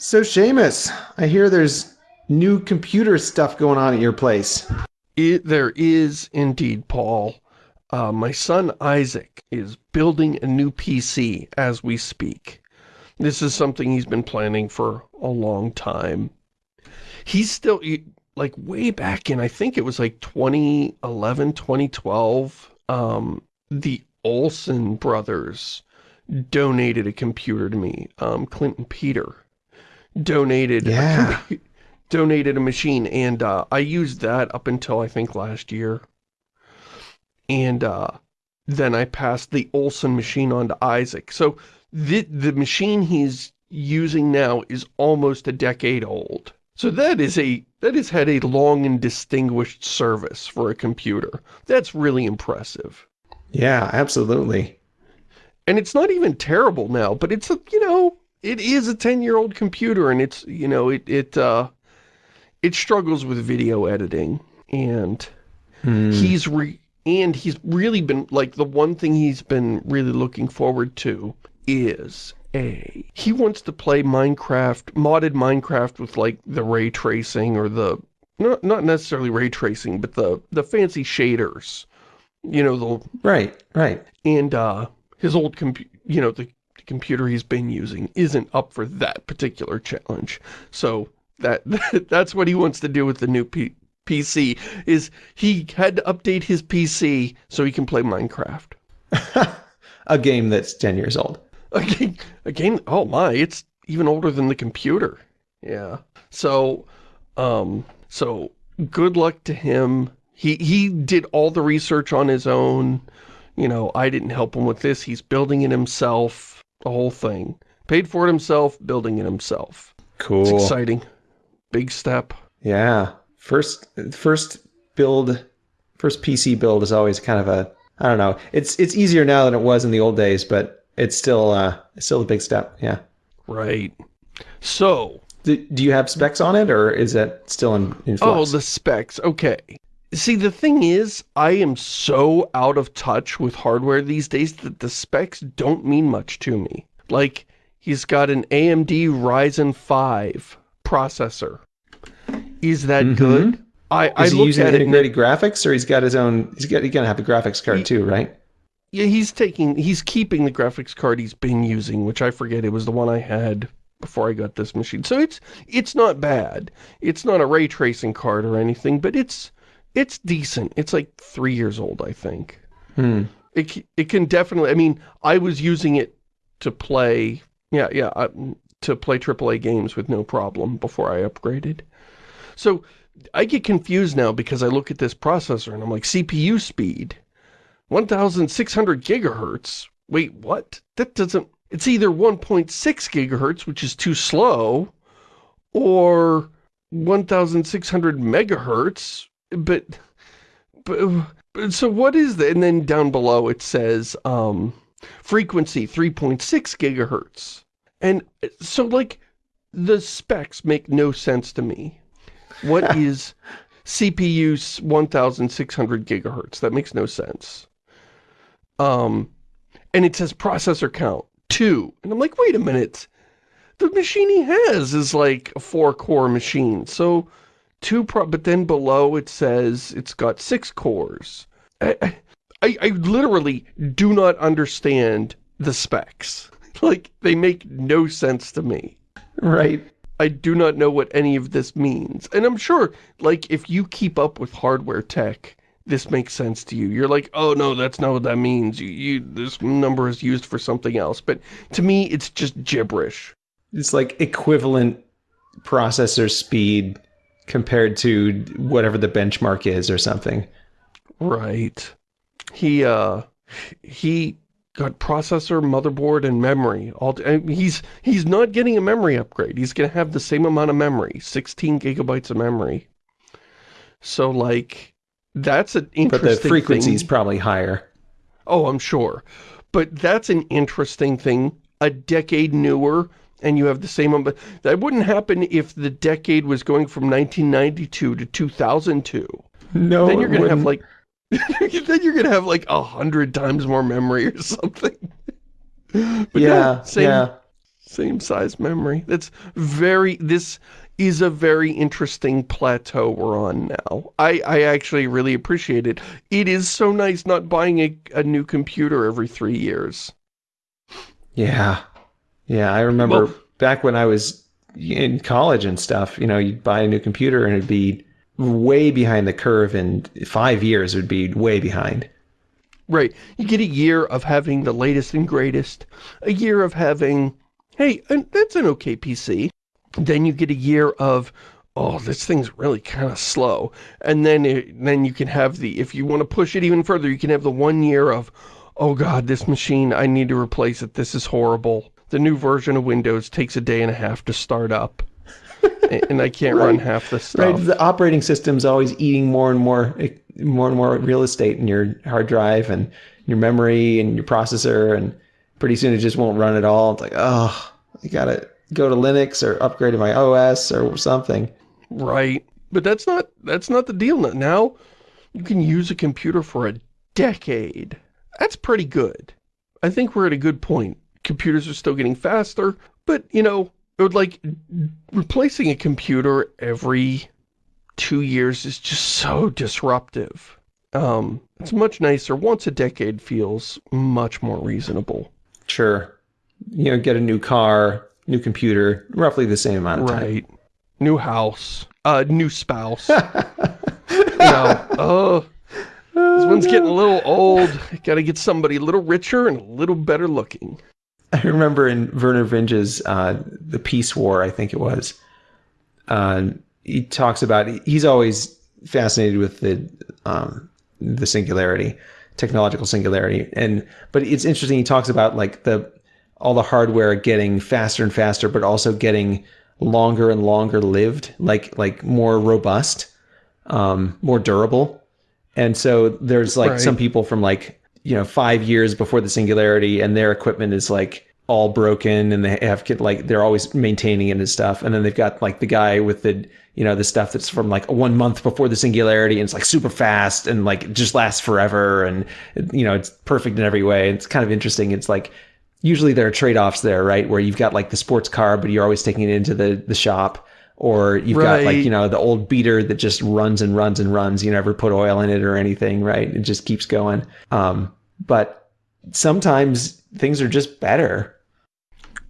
So Shamus, I hear there's new computer stuff going on at your place. It, there is indeed, Paul. Uh, my son Isaac is building a new PC as we speak. This is something he's been planning for a long time. He's still, like way back in, I think it was like 2011, 2012, um, the Olsen brothers donated a computer to me. Um, Clinton Peter donated yeah. a, donated a machine and uh, I used that up until I think last year. And uh, then I passed the Olson machine on to Isaac. So the, the machine he's using now is almost a decade old. So that is a that has had a long and distinguished service for a computer. That's really impressive. Yeah, absolutely. And it's not even terrible now, but it's a, you know, it is a 10-year-old computer and it's, you know, it, it, uh, it struggles with video editing and hmm. he's re and he's really been, like, the one thing he's been really looking forward to is a, he wants to play Minecraft, modded Minecraft with, like, the ray tracing or the, not, not necessarily ray tracing, but the, the fancy shaders. You know, the... Right, right. And, uh, his old computer, you know, the computer he's been using isn't up for that particular challenge. So that that's what he wants to do with the new P PC, is he had to update his PC so he can play Minecraft. a game that's 10 years old. A game, a game, oh my, it's even older than the computer. Yeah. So, um, so good luck to him. He, he did all the research on his own. You know, I didn't help him with this. He's building it himself the whole thing. Paid for it himself, building it himself. Cool. It's exciting. Big step. Yeah. First, first build, first PC build is always kind of a, I don't know. It's it's easier now than it was in the old days, but it's still uh, it's still a big step. Yeah. Right. So. Do, do you have specs on it, or is that still in, in flux? Oh, the specs. Okay. See, the thing is, I am so out of touch with hardware these days that the specs don't mean much to me. Like, he's got an AMD Ryzen 5 processor. Is that mm -hmm. good? I, I is he using integrated graphics, or he's got his own? He's got he's gonna have a graphics card he, too, right? Yeah, he's taking he's keeping the graphics card he's been using, which I forget it was the one I had before I got this machine. So it's it's not bad. It's not a ray tracing card or anything, but it's it's decent. It's like three years old, I think. Hmm. It, it can definitely, I mean, I was using it to play, yeah, yeah, uh, to play AAA games with no problem before I upgraded. So I get confused now because I look at this processor and I'm like, CPU speed, 1,600 gigahertz. Wait, what? That doesn't, it's either 1.6 gigahertz, which is too slow, or 1,600 megahertz, but, but, but, so what is that? And then down below it says, um, frequency 3.6 gigahertz. And so like, the specs make no sense to me. What is CPU 1600 gigahertz? That makes no sense. Um, and it says processor count, two. And I'm like, wait a minute. The machine he has is like a four-core machine. So two pro but then below it says it's got six cores. I, I, I literally do not understand the specs. Like, they make no sense to me. Right. I do not know what any of this means. And I'm sure, like, if you keep up with hardware tech, this makes sense to you. You're like, oh no, that's not what that means. You, you, this number is used for something else. But to me, it's just gibberish. It's like equivalent processor speed compared to whatever the benchmark is or something. Right. He, uh, he got processor, motherboard, and memory. All he's he's not getting a memory upgrade. He's going to have the same amount of memory, 16 gigabytes of memory. So, like, that's an interesting But the frequency is probably higher. Oh, I'm sure. But that's an interesting thing. A decade newer and you have the same number. That wouldn't happen if the decade was going from 1992 to 2002. No, Then you're going to have like, then you're going to have like a hundred times more memory or something. But yeah, no, same, yeah. Same size memory. That's very, this is a very interesting plateau we're on now. I, I actually really appreciate it. It is so nice not buying a, a new computer every three years. Yeah. Yeah, I remember Well- back when I was in college and stuff, you know, you'd buy a new computer and it'd be way behind the curve in five years it would be way behind. Right. You get a year of having the latest and greatest. A year of having, hey, that's an okay PC. Then you get a year of, oh, this thing's really kind of slow. And then it, then you can have the, if you want to push it even further, you can have the one year of, oh god, this machine, I need to replace it. This is horrible. The new version of Windows takes a day and a half to start up. And I can't run half the stuff. Right, the operating system's always eating more and more eh, more and more real estate in your hard drive and your memory and your processor and pretty soon it just won't run at all. It's like, oh, I gotta go to Linux or upgrade to my OS or something. Right. But that's not that's not the deal. Now you can use a computer for a decade. That's pretty good. I think we're at a good point. Computers are still getting faster, but you know, it would like replacing a computer every two years is just so disruptive. Um, it's much nicer. Once a decade feels much more reasonable. Sure. You know, get a new car, new computer, roughly the same amount of time. Right. New house. Uh, new spouse. you know, oh, this one's getting a little old. Gotta get somebody a little richer and a little better looking. I remember in Vernor Vinge's uh, The Peace War, I think it was, uh, he talks about, he's always fascinated with the, um, the singularity, technological singularity. And, but it's interesting, he talks about like the, all the hardware getting faster and faster, but also getting longer and longer lived, like, like more robust, um, more durable. And so there's like Right. some people from like, you know, five years before the singularity and their equipment is like all broken and they have like they're always maintaining it and stuff. And then they've got like the guy with the, you know, the stuff that's from like one month before the singularity and it's like super fast and like just lasts forever. And, you know, it's perfect in every way. It's kind of interesting. It's like, usually there are trade-offs there, right? Where you've got like the sports car, but you're always taking it into the, the shop or you've got like you know the old beater that just runs and runs and runs you never put oil in it or anything right it just keeps going um, but sometimes things are just better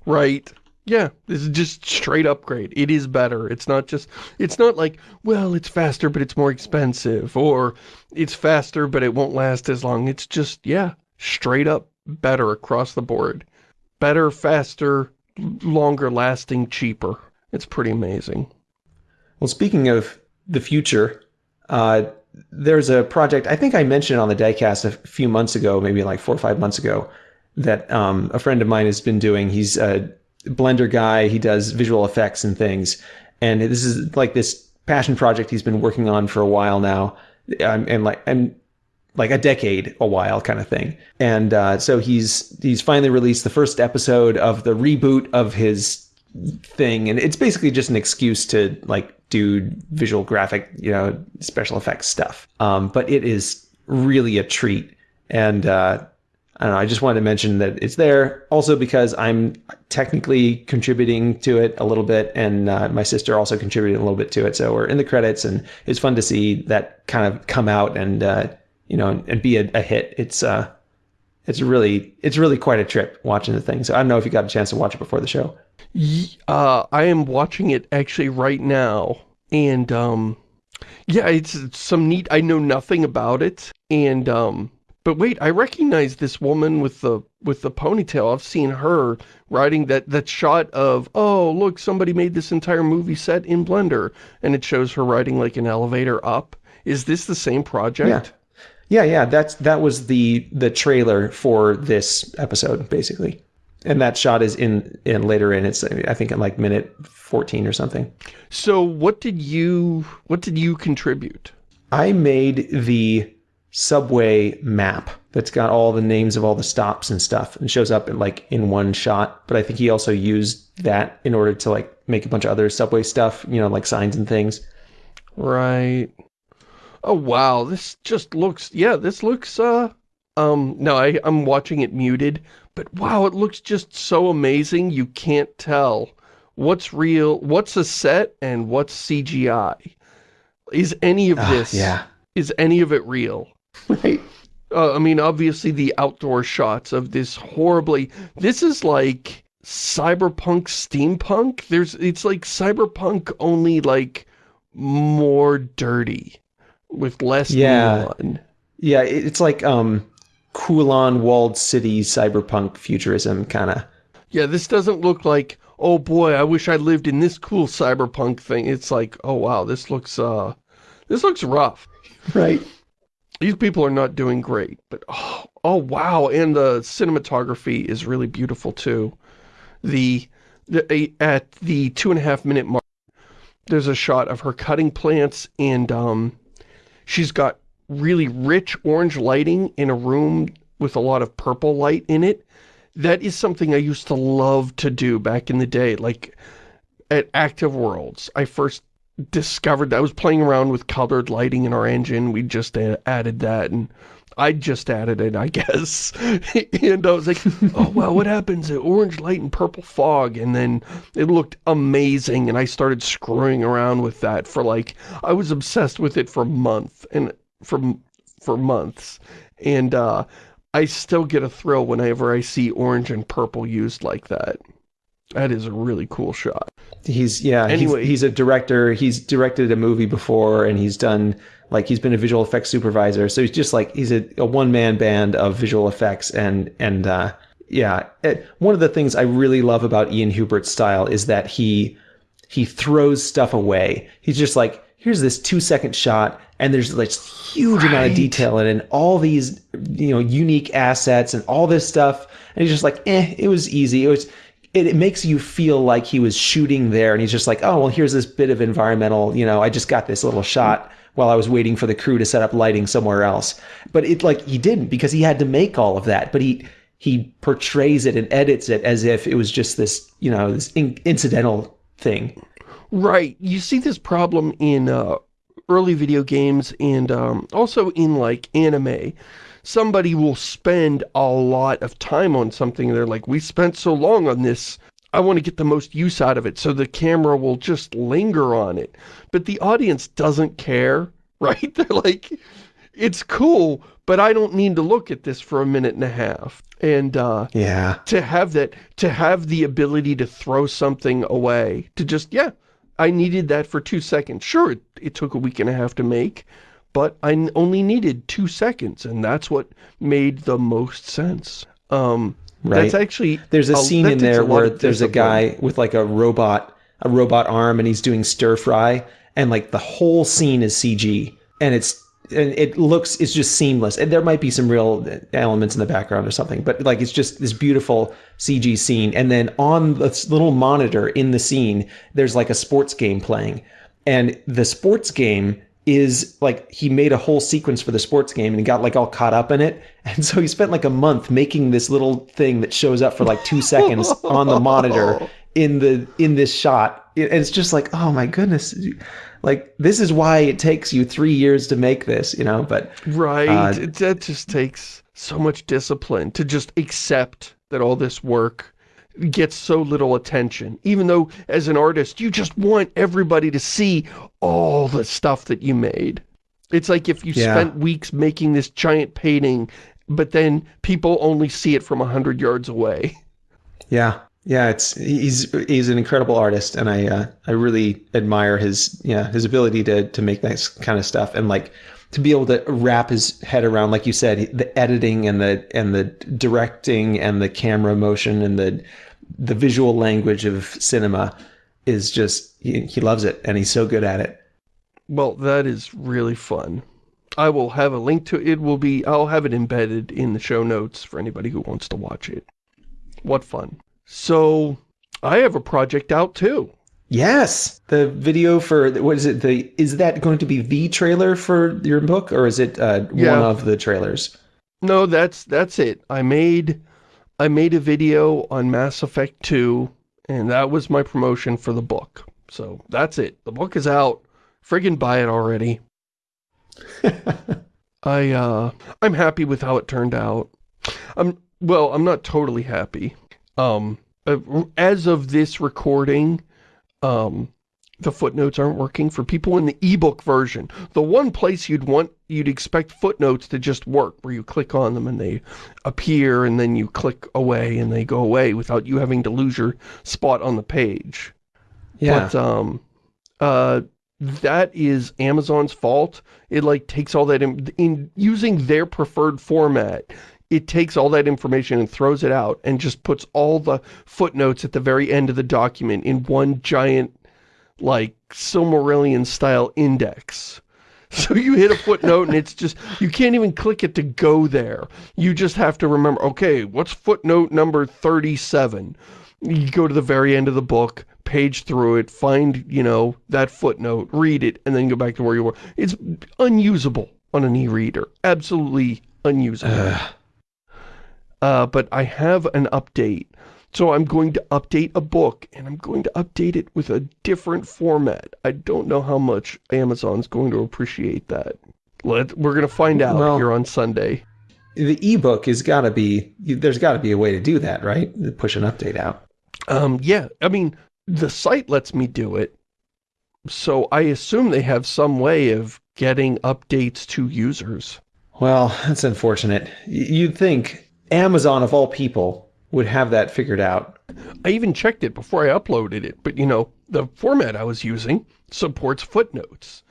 Right. Yeah, this is just straight upgrade. It is better. It's not just, it's not like, well, it's faster, but it's more expensive, or it's faster, but it won't last as long. It's just, yeah, straight up better across the board. Better, faster, longer lasting, cheaper. It's pretty amazing. well speaking of the future uh, there's a project i think i mentioned on the diecast a few months ago maybe like four or five months ago that um, a friend of mine has been doing. He's a blender guy. He does visual effects and things. And this is like this passion project he's been working on for a while now um, and like and like a decade a while kind of thing. And uh, so he's he's finally released the first episode of the reboot of his thing and it's basically just an excuse to like do visual graphic you know special effects stuff um, but it is really a treat and uh, I know. I just wanted to mention that it's there. Also, because I'm technically contributing to it a little bit, and uh, my sister also contributed a little bit to it. So we're in the credits, and it's fun to see that kind of come out and uh, you know and be a, a hit. It's uh, it's really it's really quite a trip watching the thing. So I don't know if you got a chance to watch it before the show. Uh, I am watching it actually right now, and, um, yeah, it's, it's some neat, I know nothing about it, and, um, but wait, I recognize this woman with the, with the ponytail. I've seen her riding that, that shot of, oh, look, somebody made this entire movie set in Blender, and it shows her riding like an elevator up. Is this the same project? Yeah, yeah. Yeah, that's that was the the trailer for this episode, basically. And that shot is in in later in. It's I think in like minute fourteen or something. So what did you, what did you contribute? I made the subway map that's got all the names of all the stops and stuff and shows up in like in one shot. But I think he also used that in order to like make a bunch of other subway stuff, you know, like signs and things. Right. Oh wow, this just looks yeah, this looks uh Um, no, I, I'm watching it muted, but wow, it looks just so amazing. You can't tell what's real, what's a set, and what's CGI. Is any of Ah, this, yeah. is any of it real? Right. Uh, I mean, obviously the outdoor shots of this horribly, this is like cyberpunk steampunk. There's, it's like cyberpunk only like more dirty with less Yeah. neon. Yeah, it's like um Kowloon walled city cyberpunk futurism kind of. Yeah, this doesn't look like, oh boy, I wish I lived in this cool cyberpunk thing. It's like, oh wow, this looks, uh, this looks rough. Right. These people are not doing great, but oh, oh wow, and the cinematography is really beautiful too. The, the a- at the two and a half minute mark, there's a shot of her cutting plants and um, she's got really rich orange lighting in a room with a lot of purple light in it. That is something I used to love to do back in the day, like at Active Worlds. I first discovered that I was playing around with colored lighting in our engine. We just added that and I just added it, I guess. and I was like, oh, wow, what happens? Orange light and purple fog. And then it looked amazing. And I started screwing around with that for like, I was obsessed with it for a month and for, for months. And, uh, I still get a thrill whenever I see orange and purple used like that. That is a really cool shot. He's yeah, Anyway. he's, he's a director. He's directed a movie before and he's done like he's been a visual effects supervisor. So he's just like he's a, a one man band of visual effects and and uh yeah, it, one of the things I really love about Ian Hubert's style is that he he throws stuff away. He's just like, here's this two second shot, and there's this huge amount of detail in it, and all these you know unique assets and all this stuff. And he's just like, eh, it was easy. It was. It, it makes you feel like he was shooting there, and he's just like, oh well, here's this bit of environmental. You know, I just got this little shot while I was waiting for the crew to set up lighting somewhere else. But it like he didn't because he had to make all of that. But he he portrays it and edits it as if it was just this you know this in, incidental thing. Right. You see this problem in uh, early video games and um, also in like anime. Somebody will spend a lot of time on something they're like, we spent so long on this. I want to get the most use out of it. So the camera will just linger on it. But the audience doesn't care, right? They're like, it's cool, but I don't need to look at this for a minute and a half. And uh, Yeah. to have that, to have the ability to throw something away, to just, yeah, I needed that for two seconds. Sure, it, it took a week and a half to make, but I only needed two seconds, and that's what made the most sense. Um, That's actually... There's a a- scene in there where there's a guy with like a robot, a robot arm, and he's doing stir fry, and like the whole scene is CG, and it's and it looks it's just seamless. And there might be some real elements in the background or something, but like it's just this beautiful CG scene. And then on this little monitor in the scene, there's like a sports game playing, and the sports game is like he made a whole sequence for the sports game and he got like all caught up in it. And so he spent like a month making this little thing that shows up for like two seconds on the monitor in the in this shot. And it's just like oh my goodness. Like this is why it takes you three years to make this you know but Right. Uh, It- that just takes so much discipline to just accept that all this work gets so little attention. Even though, as an artist, you just want everybody to see all the stuff that you made. It's like if you Yeah. spent weeks making this giant painting, but then people only see it from a hundred yards away. yeah yeah it's he's he's an incredible artist and i uh, i really admire his yeah his ability to to make that kind of stuff and like to be able to wrap his head around like you said the editing and the and the directing and the camera motion and the the visual language of cinema is just he, he loves it and he's so good at it Well, that is really fun. I will have a link to it. will be, I'll have it embedded in the show notes for anybody who wants to watch it. What fun. So, I have a project out too. yes the video for what is it the is that going to be the trailer for your book or is it uh, Yeah. one of the trailers No, that's, that's it. I made, I made a video on Mass Effect 2, and that was my promotion for the book. So, that's it. The book is out. Friggin' buy it already. I, uh, I'm happy with how it turned out. I'm, well, I'm not totally happy. Um, uh, as of this recording, um, the footnotes aren't working for people in the ebook version. The one place you'd want, you'd expect footnotes to just work, where you click on them and they appear, and then you click away and they go away without you having to lose your spot on the page. Yeah. But, um, uh, that is Amazon's fault. It, like, takes all that, in, in using their preferred format, it takes all that information and throws it out and just puts all the footnotes at the very end of the document in one giant like Silmarillion style index. So you hit a footnote and it's just, you can't even click it to go there. You just have to remember, okay, what's footnote number 37? You go to the very end of the book, page through it, find, you know, that footnote, read it, and then go back to where you were. It's unusable on an e-reader. Absolutely unusable. Uh, but I have an update so I'm going to update a book, and I'm going to update it with a different format. I don't know how much Amazon's going to appreciate that. Let, we're going to find out well, here on Sunday. The ebook has got to be, there's got to be a way to do that, right? Push an update out. Um, yeah, I mean, the site lets me do it. So I assume they have some way of getting updates to users. Well, that's unfortunate. You'd think Amazon, of all people, would have that figured out. I even checked it before I uploaded it, but you know, the format I was using supports footnotes.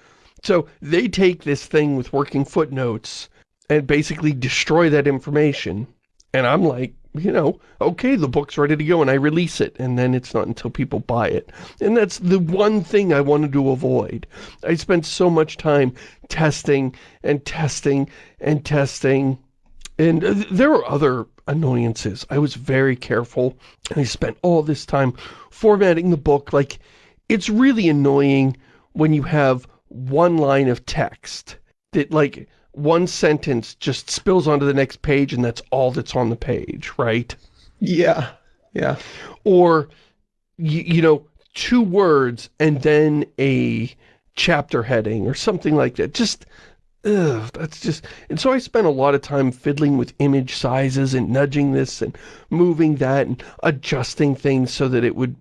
So they take this thing with working footnotes and basically destroy that information. And I'm like, you know, okay, the book's ready to go and I release it and then it's not until people buy it. And that's the one thing I wanted to avoid. I spent so much time testing and testing and testing and there were other annoyances. I was very careful, and I spent all this time formatting the book. Like, it's really annoying when you have one line of text that, like, one sentence just spills onto the next page and that's all that's on the page, right? Yeah, yeah. Or, you, you know, two words and then a chapter heading or something like that. Just ugh, that's just, and so I spent a lot of time fiddling with image sizes and nudging this and moving that and adjusting things so that it would,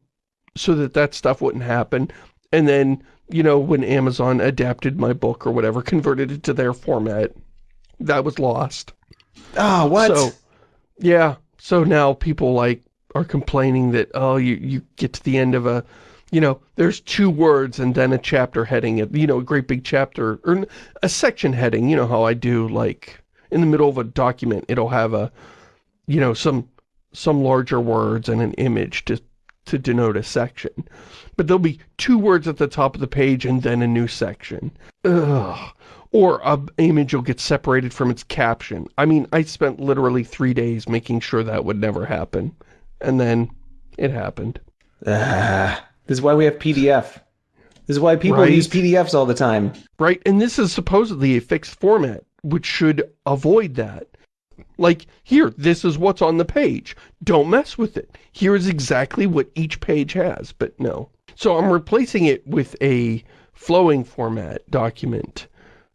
so that that stuff wouldn't happen. And then, you know, when Amazon adapted my book or whatever, converted it to their format, that was lost. Ah, oh, what? So, yeah. So now people like are complaining that, oh, you, you get to the end of a, you know, there's two words and then a chapter heading, you know, a great big chapter, or a section heading, you know how I do, like, in the middle of a document, it'll have a, you know, some, some larger words and an image to, to denote a section. But there'll be two words at the top of the page and then a new section. Ugh. Or a image will get separated from its caption. I mean, I spent literally three days making sure that would never happen. And then it happened. Ah. This is why we have PDF. This is why people right. use PDFs all the time. Right, and this is supposedly a fixed format, which should avoid that. Like, here, this is what's on the page. Don't mess with it. Here is exactly what each page has, but no. So I'm replacing it with a flowing format document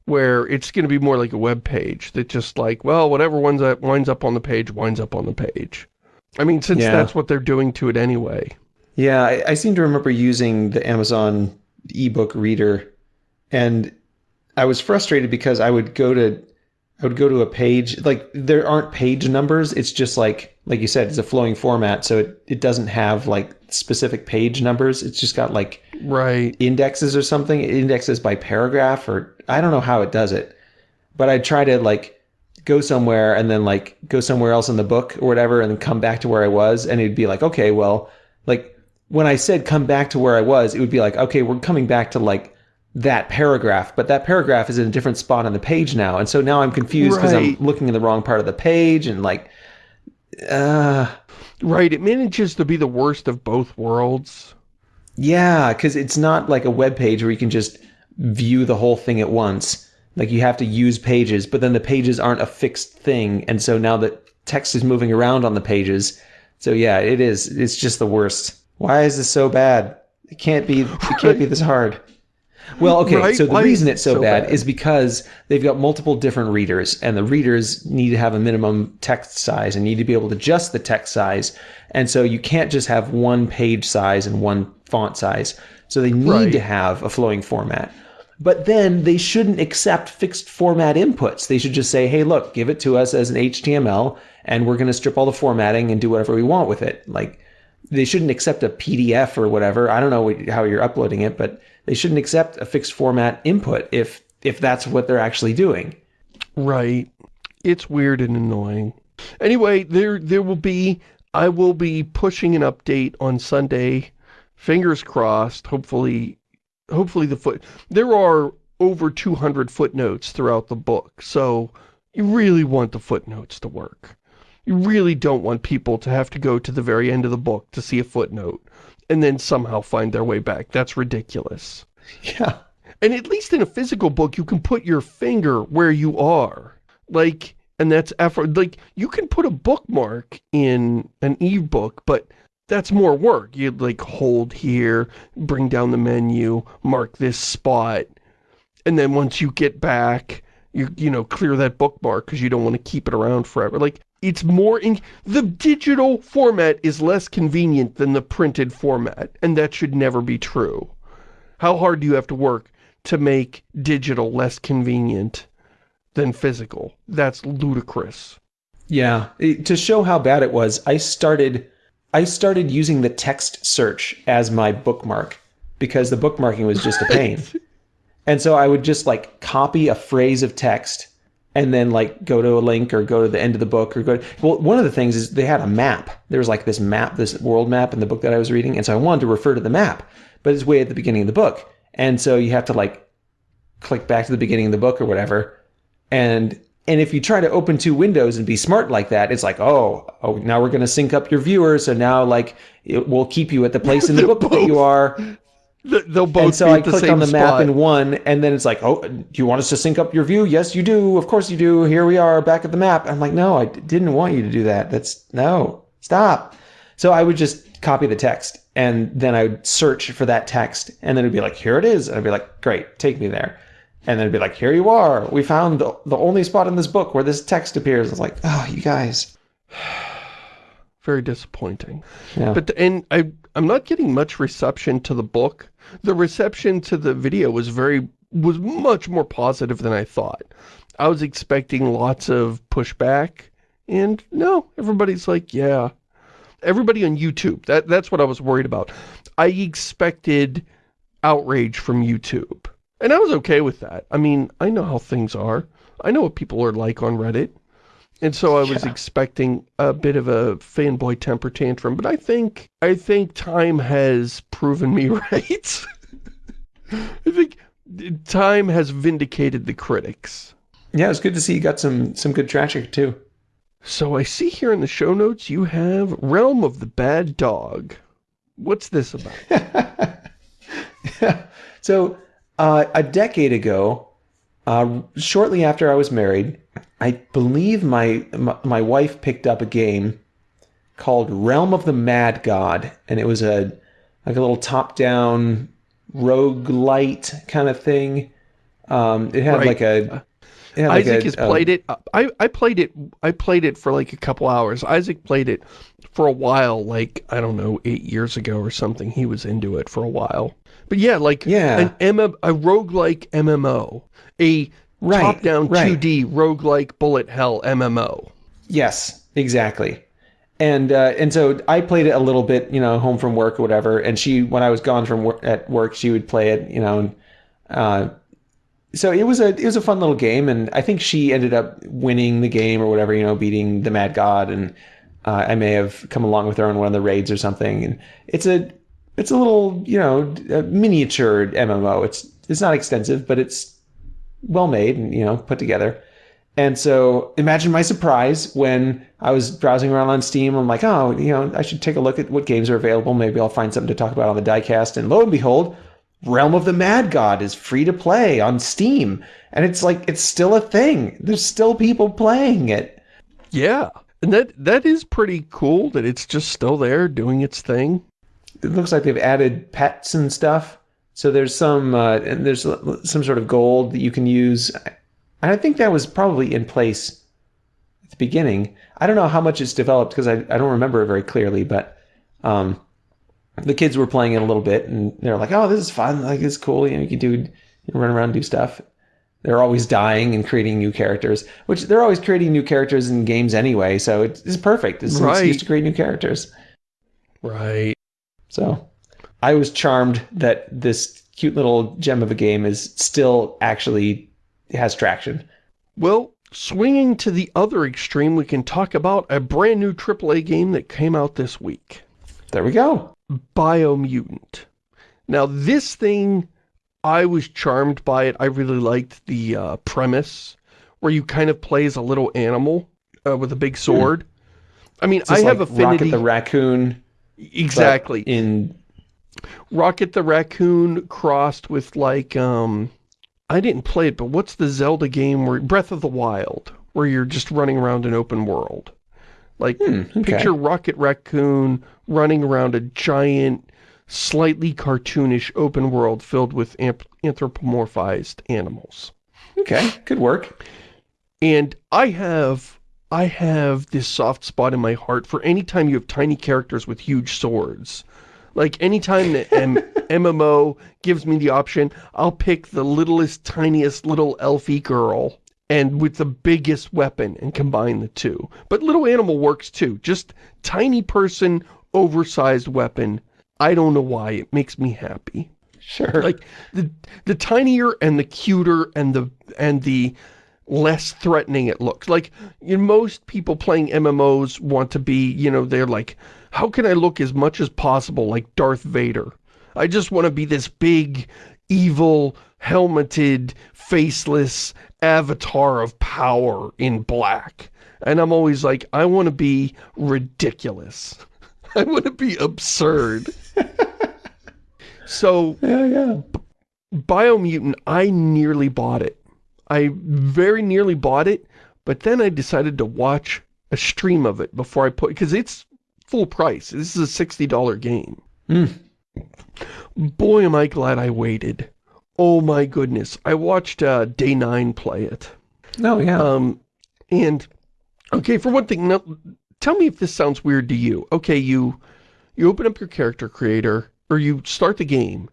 where it's going to be more like a web page that just like, well, whatever winds up, winds up on the page, winds up on the page. I mean, since yeah. that's what they're doing to it anyway. Yeah, I, I seem to remember using the Amazon ebook reader, and I was frustrated because I would go to I would go to a page like there aren't page numbers. It's just like like you said, it's a flowing format, so it, it doesn't have like specific page numbers. It's just got like right indexes or something. It indexes by paragraph or I don't know how it does it. But I try to like go somewhere and then like go somewhere else in the book or whatever and then come back to where I was and it'd be like, okay, well, like when I said come back to where I was, it would be like, okay, we're coming back to like that paragraph, but that paragraph is in a different spot on the page now. And so now I'm confused because right. I'm looking in the wrong part of the page and like, uh. Right, it manages to be the worst of both worlds. Yeah, because it's not like a web page where you can just view the whole thing at once. Like you have to use pages, but then the pages aren't a fixed thing. And so now the text is moving around on the pages. So yeah, it is. It's just the worst. Why is this so bad? It can't be. It can't be this hard. Well, okay, Right? so the Why reason it's so, so bad, bad? is because they've got multiple different readers, and the readers need to have a minimum text size and need to be able to adjust the text size. And so you can't just have one page size and one font size. So they need Right. to have a flowing format. But then they shouldn't accept fixed format inputs. They should just say, hey, look, give it to us as an HTML, and we're going to strip all the formatting and do whatever we want with it. Like, they shouldn't accept a PDF or whatever. I don't know how you're uploading it, but they shouldn't accept a fixed format input if if that's what they're actually doing. Right. It's weird and annoying. Anyway, there there will be I will be pushing an update on Sunday. Fingers crossed. Hopefully hopefully the foot there are over 200 footnotes throughout the book. So you really want the footnotes to work. You really don't want people to have to go to the very end of the book to see a footnote and then somehow find their way back. That's ridiculous. Yeah. And at least in a physical book, you can put your finger where you are. Like, and that's effort. Like, you can put a bookmark in an ebook, but that's more work. You'd like hold here, bring down the menu, mark this spot, and then once you get back, you you know clear that bookmark because you don't want to keep it around forever. Like it's more in the digital format is less convenient than the printed format, and that should never be true. How hard do you have to work to make digital less convenient than physical? That's ludicrous. Yeah. It- to show how bad it was, I started I started using the text search as my bookmark because the bookmarking was just a pain. and so I would just like copy a phrase of text and then like go to a link or go to the end of the book or go to, well one of the things is they had a map. There was like this map this world map in the book that i was reading and so i wanted to refer to the map but it's way at the beginning of the book. And so you have to like click back to the beginning of the book or whatever. And and if you try to open two windows and be smart like that it's like oh oh now we're going to sync up your viewer so now like it will keep you at the place in the book that you are They'll both and so be I clicked on the map in one, and then it's like, oh, do you want us to sync up your view? Yes, you do. Of course you do. Here we are back at the map. I'm like, no, I didn't want you to do that. That's no, stop. So I would just copy the text, and then I would search for that text, and then it'd be like, here it is. And I'd be like, great, take me there. And then it'd be like, here you are. We found the, the only spot in this book where this text appears. It's like, oh, you guys. Very disappointing. Yeah. But, and I, I'm not getting much reception to the book. The reception to the video was very, was much more positive than I thought. I was expecting lots of pushback, and no, everybody's like, yeah. Everybody on YouTube, that, that's what I was worried about. I expected outrage from YouTube. And I was okay with that. I mean, I know how things are. I know what people are like on Reddit. And so I was Yeah. expecting a bit of a fanboy temper tantrum, but I think I think time has proven me right. I think time has vindicated the critics. Yeah, it's good to see you got some some good traction too. So I see here in the show notes you have Realm of the Bad Dog. What's this about? so uh, a decade ago, uh, shortly after I was married, I believe my, my my wife picked up a game called Realm of the Mad God, and it was a like a little top-down roguelite kind of thing. Um, it had Right. like a like Isaac a- has played it. I, I played it. I played it for like a couple hours. Isaac played it for a while, like, I don't know, eight years ago or something. He was into it for a while. But yeah, like Yeah. an M a roguelike MMO. A Right, top-down right. 2D roguelike bullet hell MMO. Yes, exactly. And uh, and so I played it a little bit, you know, home from work or whatever. And she, when I was gone from work at work, she would play it, you know. And, uh, so it was a it was a fun little game, and I think she ended up winning the game or whatever, you know, beating the Mad God. And uh, I may have come along with her on one of the raids or something. And it's a it's a little, you know, miniature MMO. It's it's not extensive, but it's well made and you know put together. And so imagine my surprise when I was browsing around on Steam. I'm like, oh, you know, I should take a look at what games are available. Maybe I'll find something to talk about on the diecast. And lo and behold, Realm of the Mad God is free to play on Steam. And it's like, it's still a thing. There's still people playing it. Yeah. And that that is pretty cool that it's just still there doing its thing. It looks like they've added pets and stuff. So there's some uh, and there's some sort of gold that you can use. And I think that was probably in place at the beginning. I don't know how much it's developed because I, I don't remember it very clearly, but um, the kids were playing it a little bit and they're like, "Oh, this is fun! Like it's cool. You know, you can do run around and do stuff." They're always dying and creating new characters, which they're always creating new characters in games anyway. So it's, it's perfect. It's an Right. excuse to create new characters. Right. So I was charmed that this cute little gem of a game is still actually has traction. Well, swinging to the other extreme, we can talk about a brand new AAA game that came out this week. There we go. Biomutant. Now, this thing, I was charmed by it. I really liked the uh, premise, where you kind of play as a little animal uh, with a big sword. I mean, I have like affinity... Rocket the Raccoon. exactly. In Rocket the Raccoon crossed with like, um, I didn't play it, but what's the Zelda game where, Breath of the Wild, where you're just running around an open world? Like, Hmm, okay. picture Rocket Raccoon running around a giant, slightly cartoonish open world filled with amp- anthropomorphized animals. okay, could work. And I have, I have this soft spot in my heart for any time you have tiny characters with huge swords. Like anytime the M MMO gives me the option, I'll pick the littlest, tiniest little elfie girl and with the biggest weapon and combine the two. But little animal works too. Just tiny person, oversized weapon. I don't know why. It makes me happy Sure. like the the tinier and the cuter and the and the less threatening it looks like you know, most people playing mmos want to be you know they're like how can i look as much as possible like darth vader i just want to be this big evil helmeted faceless avatar of power in black and i'm always like i want to be ridiculous i want to be absurd so yeah, yeah. Biomutant, I nearly bought it. I very nearly bought it, but then I decided to watch a stream of it before I put, because it's full price. This is a $60 game. Hmm. Boy, am I glad I waited. Oh my goodness. I watched uh, Day 9 play it. No, yeah. Um, and, okay, for one thing, now, tell me if this sounds weird to you. Okay, you, you open up your character creator, or you start the game,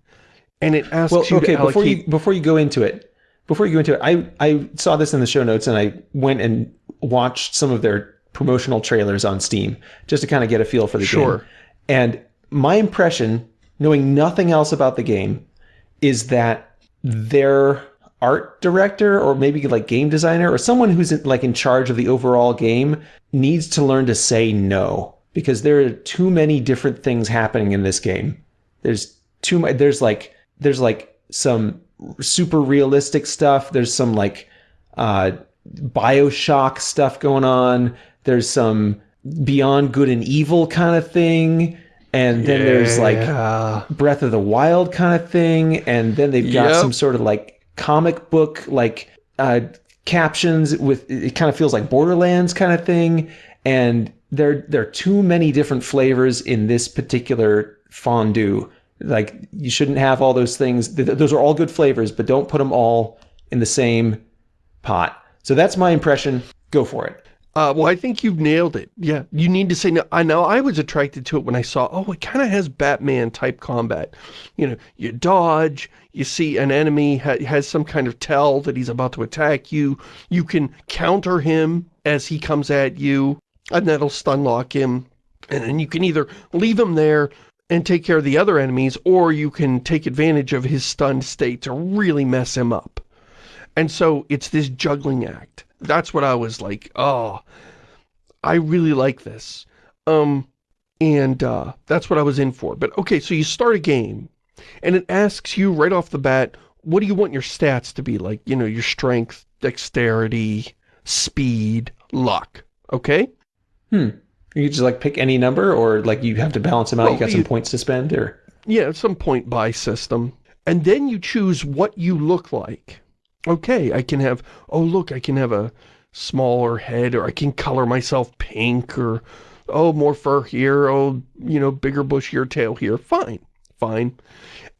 and it asks well, you okay. to Before you before you go into it, before you go into it, I I saw this in the show notes and I went and watched some of their promotional trailers on Steam just to kind of get a feel for the Sure. game. And my impression, knowing nothing else about the game, is that their art director or maybe like game designer or someone who's in, like in charge of the overall game needs to learn to say no because there are too many different things happening in this game. There's too much. There's like there's like some super realistic stuff. There's some like uh, Bioshock stuff going on. There's some Beyond Good and Evil kind of thing. And then there's like Breath of the Wild kind of thing. And then they've got Yep. some sort of like comic book like uh, captions with it kind of feels like Borderlands kind of thing. And there there are too many different flavors in this particular fondue. Like you shouldn't have all those things. Those are all good flavors, but don't put them all in the same pot. So that's my impression. Go for it. Uh, well, I think you've nailed it. Yeah, you need to say no. I know I was attracted to it when I saw, oh, it kind of has Batman type combat. You know, you dodge, you see an enemy ha has some kind of tell that he's about to attack you. You can counter him as he comes at you, and that'll stun lock him. And then you can either leave him there and take care of the other enemies, or you can take advantage of his stunned state to really mess him up. And so it's this juggling act. That's what I was like, oh, I really like this. Um, and uh, that's what I was in for. But okay, so you start a game, and it asks you right off the bat, what do you want your stats to be? Like, you know, your strength, dexterity, speed, luck. Okay? Hmm. You just like pick any number, or like you have to balance them out. Well, you got you- some points to spend, or Yeah, some point buy system. And then you choose what you look like. Okay, I can have, oh look, I can have a smaller head, or I can color myself pink, or oh, more fur here, oh, you know, bigger bushier tail here. Fine, fine.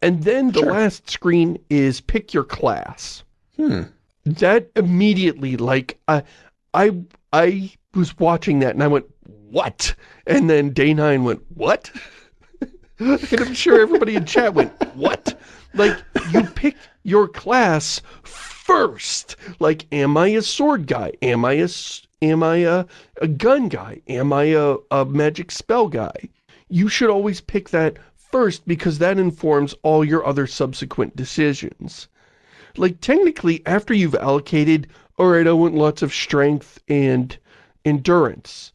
And then the Sure. last screen is pick your class. Hmm. That immediately, like, I, I, I was watching that and I went, what? And then day nine went, what? and I'm sure everybody in chat went, what? Like, you pick your class first. Like, am I a sword guy? Am I a, am I a, a gun guy? Am I a, a magic spell guy? You should always pick that first because that informs all your other subsequent decisions. Like, technically, after you've allocated, all right, I want lots of strength and endurance.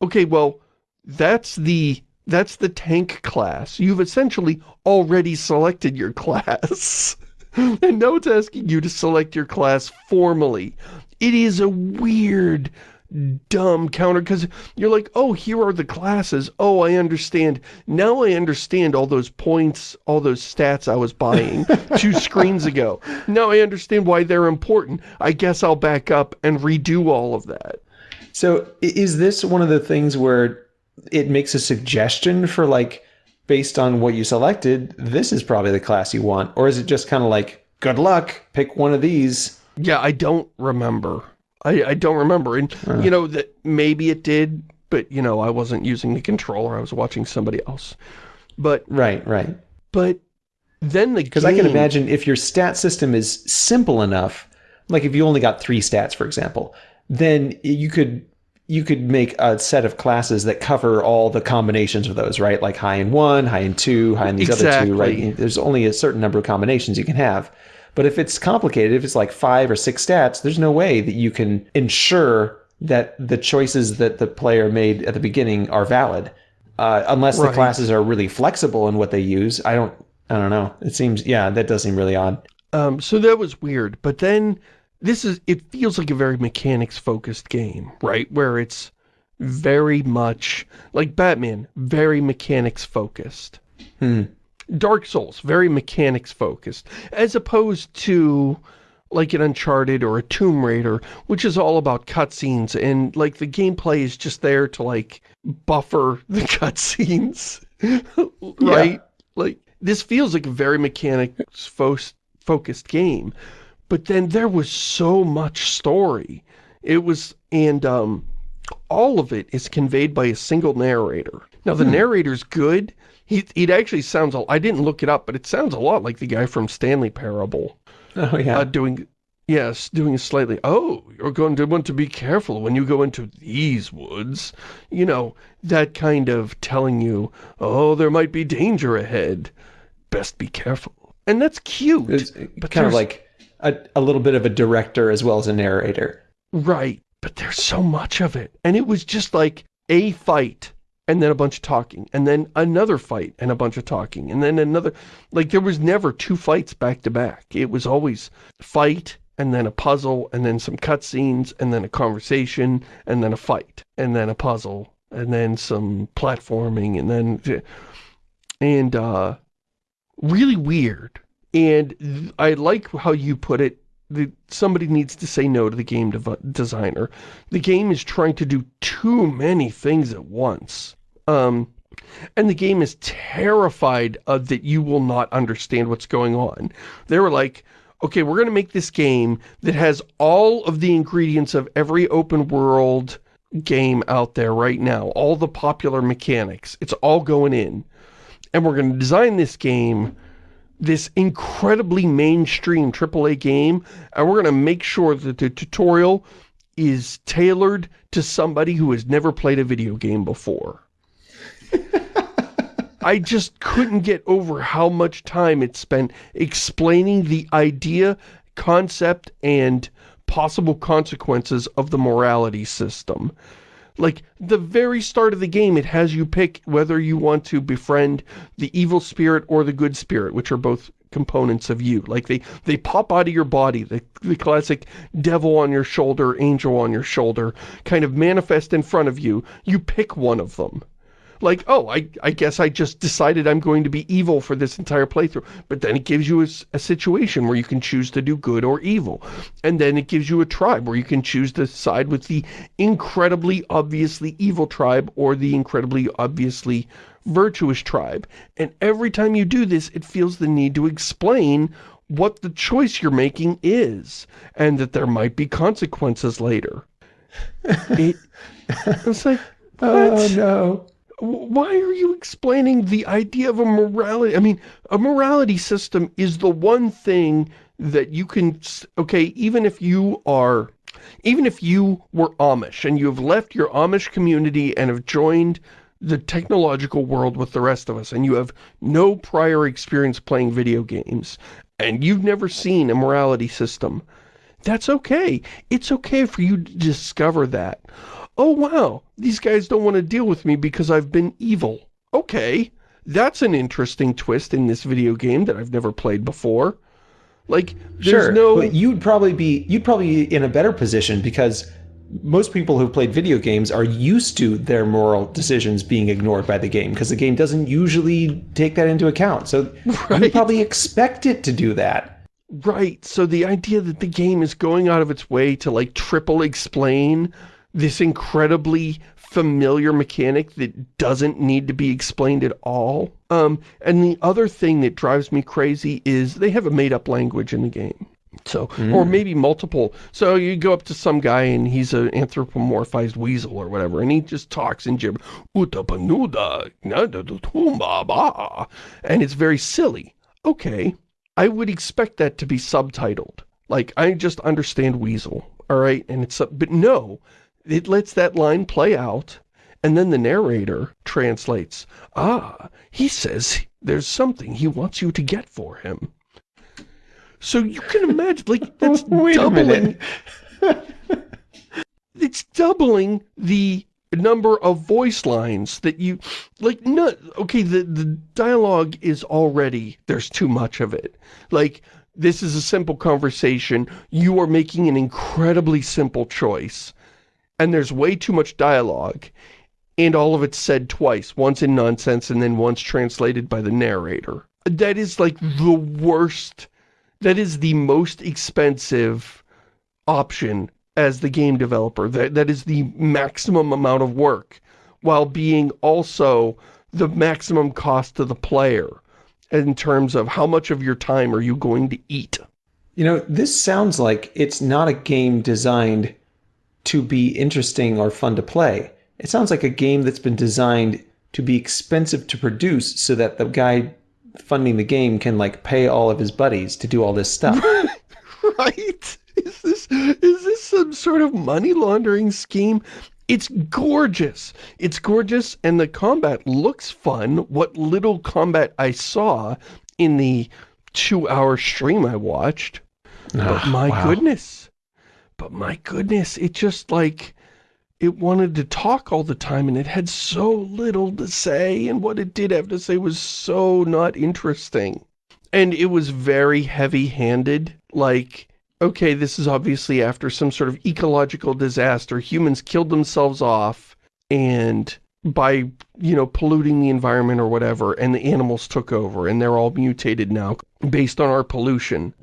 Okay, well, that's the that's the tank class. You've essentially already selected your class. and now it's asking you to select your class formally. It is a weird, dumb counter because you're like, oh, here are the classes. Oh, I understand. Now I understand all those points, all those stats I was buying two screens ago. Now I understand why they're important. I guess I'll back up and redo all of that. So is this one of the things where it makes a suggestion for like, based on what you selected, this is probably the class you want? Or is it just kind of like, good luck, pick one of these? Yeah, I don't remember. I, I don't remember. And, uh. you know, that maybe it did, but, you know, I wasn't using the controller. I was watching somebody else. But, Right, right. but then the Because I can imagine if your stat system is simple enough, like if you only got three stats, for example, then you could you could make a set of classes that cover all the combinations of those, right? Like high in one, high in two, high in these other two, right? There's only a certain number of combinations you can have. But if it's complicated, if it's like five or six stats, there's no way that you can ensure that the choices that the player made at the beginning are valid. Uh, unless the classes are really flexible in what they use. I don't I don't know. It seems yeah, that does seem really odd. Um, so that was weird. But then this is, it feels like a very mechanics focused game, right? Where it's very much like Batman, very mechanics focused. Hmm. Dark Souls, very mechanics focused, as opposed to like an Uncharted or a Tomb Raider, which is all about cutscenes and like the gameplay is just there to like buffer the cutscenes, right? Like this feels like a very mechanics fo focused game, but then there was so much story. It was, and um, all of it is conveyed by a single narrator. Now the narrator's good. He, it actually sounds, a- I didn't look it up, but it sounds a lot like the guy from Stanley Parable Oh yeah. uh, doing, yes, doing a slightly, oh, you're going to want to be careful when you go into these woods. You know, that kind of telling you, oh, there might be danger ahead. Best be careful. And that's cute. it's but kind of like a, a little bit of a director as well as a narrator. Right. But there's so much of it. And it was just like a fight and then a bunch of talking and then another fight and a bunch of talking and then another like there was never two fights back to back. It was always fight and then a puzzle and then some cutscenes and then a conversation and then a fight and then a puzzle and then some platforming and then and uh really weird. And I like how you put it the, somebody needs to say no to the game designer. The game is trying to do too many things at once. Um, and the game is terrified of that you will not understand what's going on. They were like, okay, we're going to make this game that has all of the ingredients of every open world game out there right now. All the popular mechanics. It's all going in. And we're going to design this game this incredibly mainstream AAA game, and we're going to make sure that the tutorial is tailored to somebody who has never played a video game before. I just couldn't get over how much time it spent explaining the idea, concept, and possible consequences of the morality system. Like, the very start of the game, it has you pick whether you want to befriend the evil spirit or the good spirit, which are both components of you. Like, they, they pop out of your body, the, the classic devil on your shoulder, angel on your shoulder, kind of manifest in front of you. You pick one of them like, oh, I, I guess I just decided I'm going to be evil for this entire playthrough. But then it gives you a situation where you can choose to do good or evil. And then it gives you a tribe where you can choose to side with the incredibly obviously evil tribe or the incredibly obviously virtuous tribe. And every time you do this, it feels the need to explain what the choice you're making is, and that there might be consequences later. It, it's like, oh, what? Oh no. Why are you explaining the idea of a morality? I mean, a morality system is the one thing that you can, okay, even if you are, even if you were Amish and you have left your Amish community and have joined the technological world with the rest of us and you have no prior experience playing video games and you've never seen a morality system, that's okay. It's okay for you to discover that oh wow, these guys don't want to deal with me because I've been evil. Okay, that's an interesting twist in this video game that I've never played before. Like, there's Sure, no... but you'd probably be you'd probably be in a better position because most people who've played video games are used to their moral decisions being ignored by the game because the game doesn't usually take that into account. So you probably expect it to do that. Right, so the idea that the game is going out of its way to like triple explain this incredibly familiar mechanic that doesn't need to be explained at all. Um, and the other thing that drives me crazy is they have a made-up language in the game. So, or maybe multiple. So you go up to some guy and he's an anthropomorphized weasel or whatever, and he just talks in gibber, "Utapanuda, nadadutumba ba," and it's very silly. Okay, I would expect that to be subtitled. Like, I just understand weasel, alright? And it's, but no, it lets that line play out, and then the narrator translates, ah, he says there's something he wants you to get for him. So you can imagine, like, that's doubling, it's doubling the number of voice lines that you, like, no, okay, the, the dialogue is already, there's too much of it. Like, this is a simple conversation, you are making an incredibly simple choice, and there's way too much dialogue, and all of it's said twice, once in nonsense and then once translated by the narrator. That is like hmm. the worst, that is the most expensive option as the game developer. That, that is the maximum amount of work, while being also the maximum cost to the player in terms of how much of your time are you going to eat. You know, this sounds like it's not a game designed to be interesting or fun to play. It sounds like a game that's been designed to be expensive to produce so that the guy funding the game can like pay all of his buddies to do all this stuff. right? Is this is this some sort of money laundering scheme? It's gorgeous. It's gorgeous and the combat looks fun. What little combat I saw in the two-hour stream I watched. But Ah, my wow. goodness. But my goodness, it just like it wanted to talk all the time and it had so little to say and what it did have to say was so not interesting. And it was very heavy-handed, like, okay, this is obviously after some sort of ecological disaster. Humans killed themselves off and by, you know, polluting the environment or whatever, and the animals took over and they're all mutated now based on our pollution.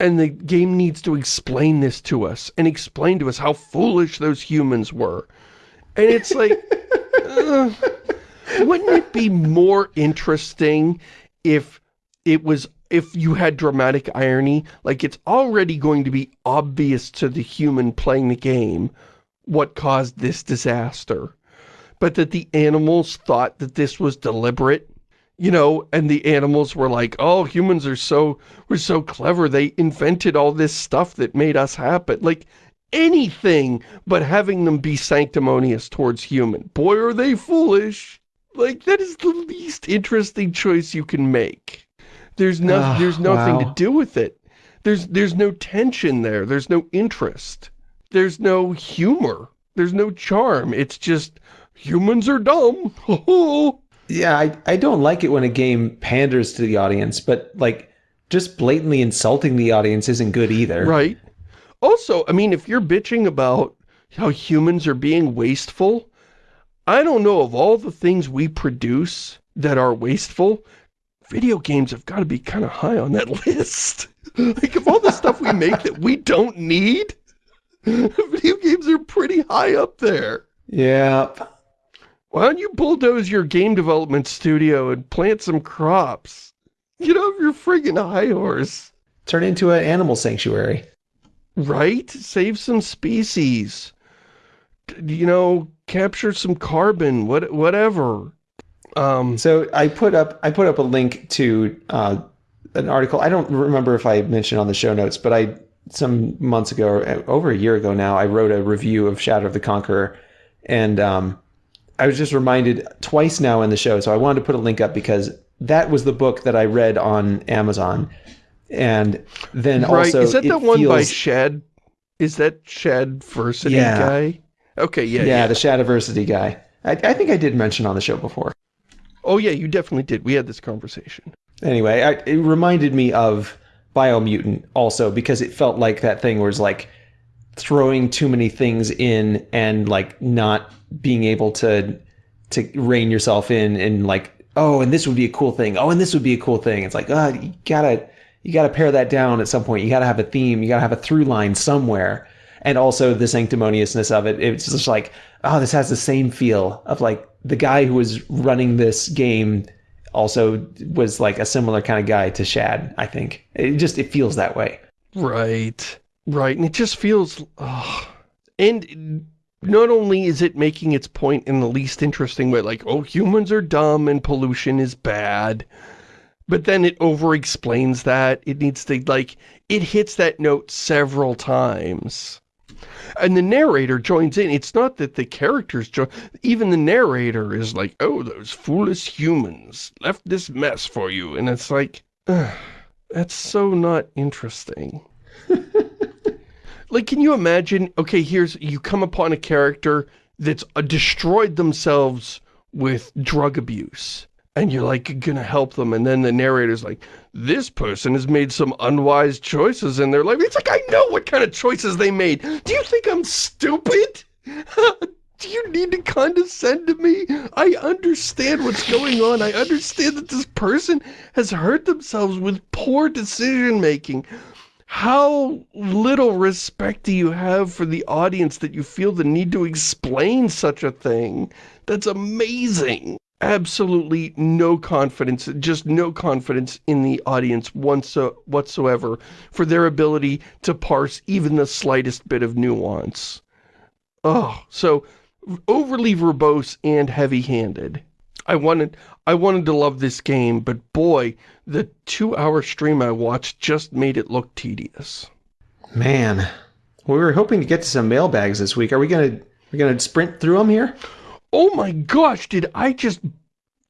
And the game needs to explain this to us and explain to us how foolish those humans were. And it's like, uh, wouldn't it be more interesting if it was, if you had dramatic irony? Like it's already going to be obvious to the human playing the game what caused this disaster. But that the animals thought that this was deliberate you know, and the animals were like, oh, humans are so, we're so clever, they invented all this stuff that made us happen. Like, anything but having them be sanctimonious towards human. Boy, are they foolish. Like, that is the least interesting choice you can make. There's no, there's nothing wow. to do with it. There's, there's no tension there. There's no interest. There's no humor. There's no charm. It's just, humans are dumb. Yeah, I, I don't like it when a game panders to the audience, but like just blatantly insulting the audience isn't good either. Right. Also, I mean, if you're bitching about how humans are being wasteful, I don't know of all the things we produce that are wasteful, video games have got to be kind of high on that list. like, of all the stuff we make that we don't need, video games are pretty high up there. Yeah. Why don't you bulldoze your game development studio and plant some crops? Get off your friggin' high horse. Turn into an animal sanctuary. Right? Save some species. You know, capture some carbon, what, whatever. Um, so I put up I put up a link to uh, an article. I don't remember if I mentioned on the show notes, but I some months ago, over a year ago now, I wrote a review of Shadow of the Conqueror, and um, I was just reminded twice now in the show. So I wanted to put a link up because that was the book that I read on Amazon, and then right. also is that the one feels, by Shad? Is that Shadiversity yeah. guy? Okay, yeah, yeah, yeah. the Shadiversity guy. I, I think I did mention on the show before. Oh yeah, you definitely did. We had this conversation. Anyway, I, it reminded me of Biomutant also because it felt like that thing was like throwing too many things in and like not being able to to rein yourself in and like oh and this would be a cool thing oh and this would be a cool thing it's like oh you gotta you gotta pare that down at some point you gotta have a theme you gotta have a through line somewhere and also the sanctimoniousness of it it's just like oh this has the same feel of like the guy who was running this game also was like a similar kind of guy to Shad, I think. It just, it feels that way. Right. Right. And it just feels, oh. and not only is it making its point in the least interesting way, like, oh, humans are dumb and pollution is bad, but then it over-explains that. It needs to, like, it hits that note several times. And the narrator joins in. It's not that the characters join. Even the narrator is like, oh, those foolish humans left this mess for you. And it's like, that's so not interesting. like, can you imagine, okay, here's, you come upon a character that's uh, destroyed themselves with drug abuse and you're like gonna help them and then the narrator's like this person has made some unwise choices in their life. It's like i know what kind of choices they made. Do you think i'm stupid? Do you need to condescend to me? I understand what's going on. I understand that this person has hurt themselves with poor decision making how little respect do you have for the audience that you feel the need to explain such a thing that's amazing absolutely no confidence, just no confidence in the audience once, whatsoever for their ability to parse even the slightest bit of nuance. Oh, so overly verbose and heavy-handed. I wanted I wanted to love this game, but boy, the two-hour stream I watched just made it look tedious. Man, we were hoping to get to some mailbags this week. Are we gonna we gonna sprint through them here? Oh my gosh, did I just...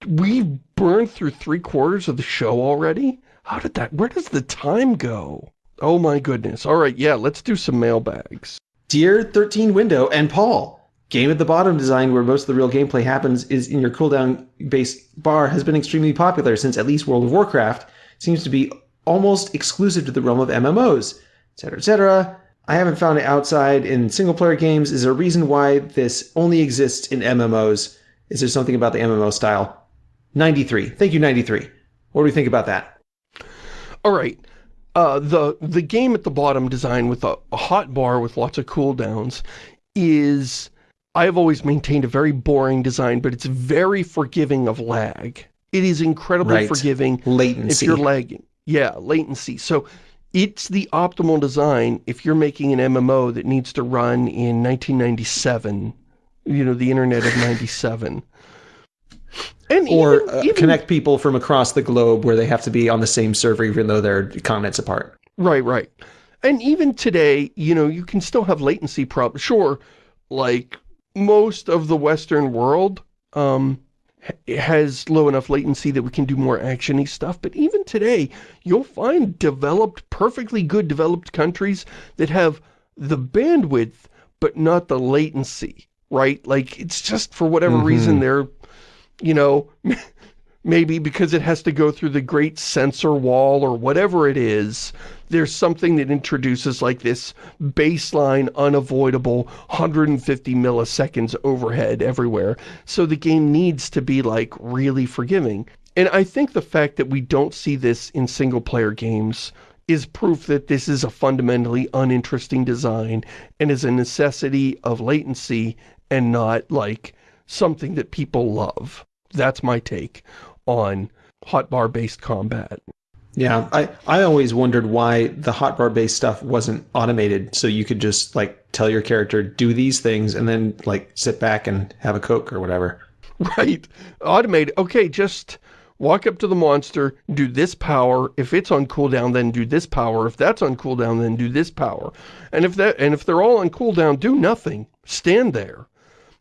We burned through three quarters of the show already? How did that... Where does the time go? Oh my goodness. All right, yeah, let's do some mailbags. Dear 13 Window and Paul, Game at the Bottom design where most of the real gameplay happens is in your cooldown-based bar has been extremely popular since at least World of Warcraft seems to be almost exclusive to the realm of MMOs, etc., etc. I haven't found it outside in single-player games. Is there a reason why this only exists in MMOs? Is there something about the MMO style? 93. Thank you, 93. What do we think about that? All right. Uh, the the game at the bottom design with a, a hot bar with lots of cooldowns is... I've always maintained a very boring design, but it's very forgiving of lag. It is incredibly right. forgiving latency. if you're lagging. Yeah, latency. So it's the optimal design if you're making an MMO that needs to run in 1997, you know, the internet of 97. And or even, uh, even, connect people from across the globe where they have to be on the same server even though they're continents apart. Right, right. And even today, you know, you can still have latency problems. Sure, like most of the Western world, um, has low enough latency that we can do more actiony stuff, but even today, you'll find developed, perfectly good developed countries that have the bandwidth, but not the latency, right? Like, it's just for whatever mm -hmm. reason they're, you know, maybe because it has to go through the great censor wall or whatever it is, there's something that introduces like this baseline, unavoidable 150 milliseconds overhead everywhere. So the game needs to be like really forgiving. And I think the fact that we don't see this in single-player games is proof that this is a fundamentally uninteresting design and is a necessity of latency and not like something that people love. That's my take on hotbar-based combat. Yeah, I, I always wondered why the hotbar based stuff wasn't automated so you could just like tell your character do these things and then like sit back and have a coke or whatever. Right. Automate. Okay, just walk up to the monster, do this power. If it's on cooldown, then do this power. If that's on cooldown, then do this power. And if that and if they're all on cooldown, do nothing. Stand there.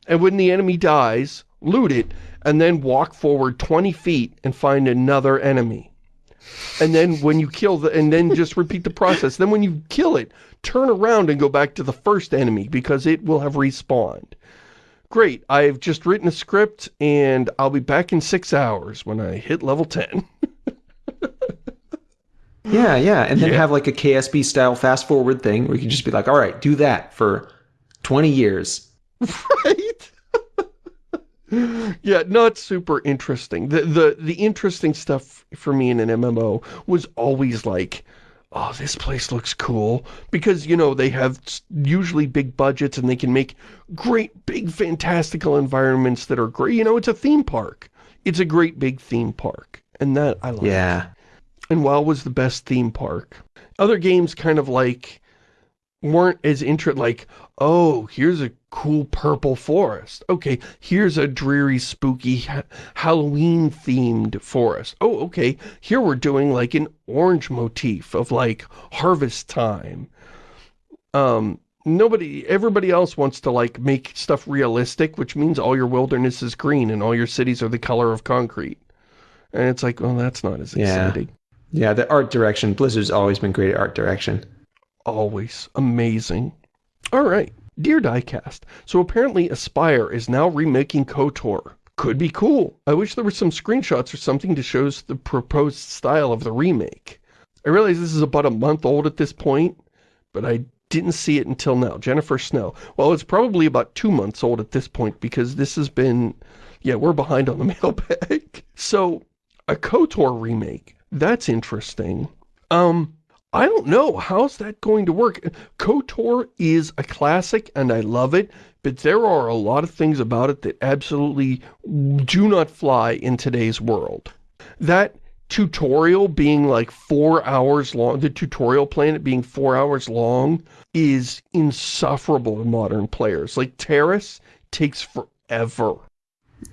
And when the enemy dies, loot it, and then walk forward 20 feet and find another enemy. And then when you kill the, and then just repeat the process. Then when you kill it, turn around and go back to the first enemy because it will have respawned. Great, I've just written a script and I'll be back in six hours when I hit level 10. yeah, yeah, and then Yeah. have like a KSB style fast forward thing where you can just be like, all right, do that for 20 years. right? yeah, not super interesting. The, the, the interesting stuff for me in an MMO was always like, oh, this place looks cool. Because, you know, they have usually big budgets and they can make great, big, fantastical environments that are great. You know, it's a theme park. It's a great big theme park. And that I like. Yeah. And WoW was the best theme park. Other games kind of like weren't as intro like, oh, here's a cool purple forest. Okay, here's a dreary, spooky ha Halloween themed forest. Oh, okay, here we're doing like an orange motif of like harvest time. Um, nobody, everybody else wants to like make stuff realistic, which means all your wilderness is green and all your cities are the color of concrete. And it's like, well, that's not as Yeah. exciting. Yeah, the art direction. Blizzard's always been great at art direction. Always. Amazing. Alright. Dear Diecast, so apparently Aspyr is now remaking KOTOR. Could be cool. I wish there were some screenshots or something to show the proposed style of the remake. I realize this is about a month old at this point, but I didn't see it until now. Jennifer Snow. Well, it's probably about two months old at this point because this has been... Yeah, we're behind on the mailbag. So, a KOTOR remake. That's interesting. Um, I don't know. How's that going to work? KOTOR is a classic and I love it, but there are a lot of things about it that absolutely do not fly in today's world. That tutorial being like four hours long, the tutorial planet being four hours long is insufferable to modern players. Like Taris takes forever.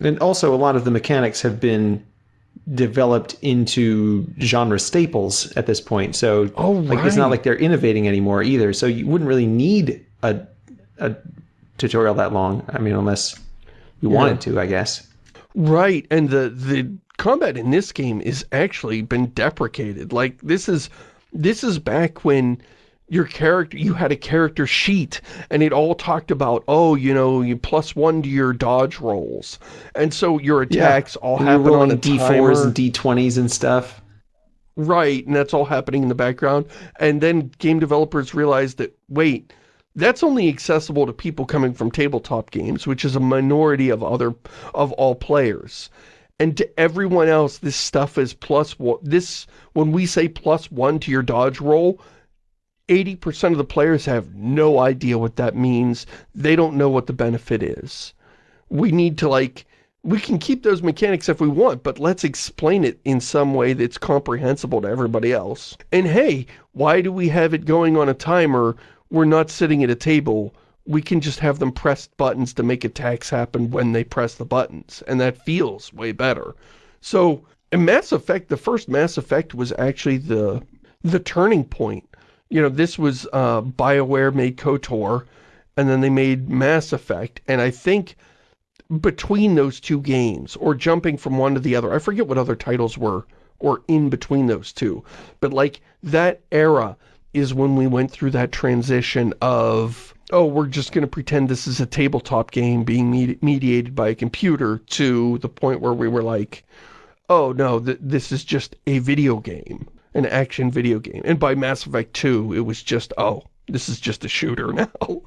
And also, a lot of the mechanics have been developed into genre staples at this point. So, Oh, like, it's not like they're innovating anymore either. So you wouldn't really need a, a tutorial that long. I mean, unless you wanted to, I guess. Right, and the the combat in this game is actually been deprecated. Like this is this is back when your character you had a character sheet and it all talked about oh you know you plus one to your dodge rolls and so your attacks all And happen on a D4s timer. and D20s and stuff. Right, and that's all happening in the background. And then game developers realized that, wait, that's only accessible to people coming from tabletop games, which is a minority of other, of all players. And to everyone else, this stuff is plus one, this, when we say plus one to your dodge roll, 80% of the players have no idea what that means. They don't know what the benefit is. We need to like, we can keep those mechanics if we want, but let's explain it in some way that's comprehensible to everybody else. And hey, why do we have it going on a timer? We're not sitting at a table. We can just have them press buttons to make attacks happen when they press the buttons, and that feels way better. So, in Mass Effect, the first Mass Effect was actually the the turning point. You know, this was uh, BioWare made KOTOR, and then they made Mass Effect, and I think between those two games, or jumping from one to the other, I forget what other titles were, or in between those two, but like, that era is when we went through that transition of, oh, we're just going to pretend this is a tabletop game being medi mediated by a computer, to the point where we were like, oh no, th this is just a video game, an action video game. And by Mass Effect 2, it was just, oh, this is just a shooter now.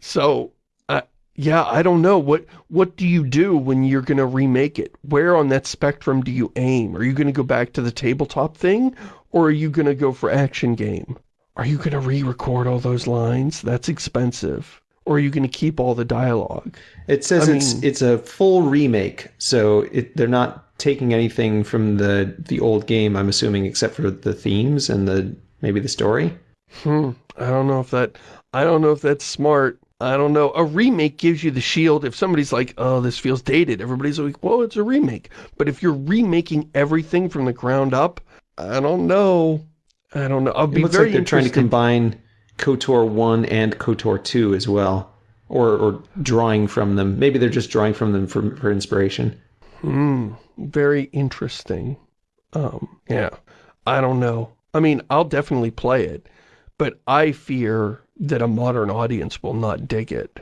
so, uh, yeah, I don't know. What what do you do when you're going to remake it? Where on that spectrum do you aim? Are you going to go back to the tabletop thing? Or are you going to go for action game? Are you going to re-record all those lines? That's expensive. Or are you going to keep all the dialogue? It says I it's mean- it's a full remake, so it, they're not taking anything from the the old game. I'm assuming, except for the themes and the maybe the story. Hmm. I don't know if that, I don't know if that's smart. I don't know. A remake gives you the shield. If somebody's like, oh, this feels dated, everybody's like, well, it's a remake. But if you're remaking everything from the ground up, I don't know. I don't know. I'll It be looks very like they're trying to combine KOTOR one and KOTOR two as well, or or drawing from them. Maybe they're just drawing from them for for inspiration. Hmm. Very interesting. Um, yeah. I don't know. I mean, I'll definitely play it, but I fear that a modern audience will not dig it.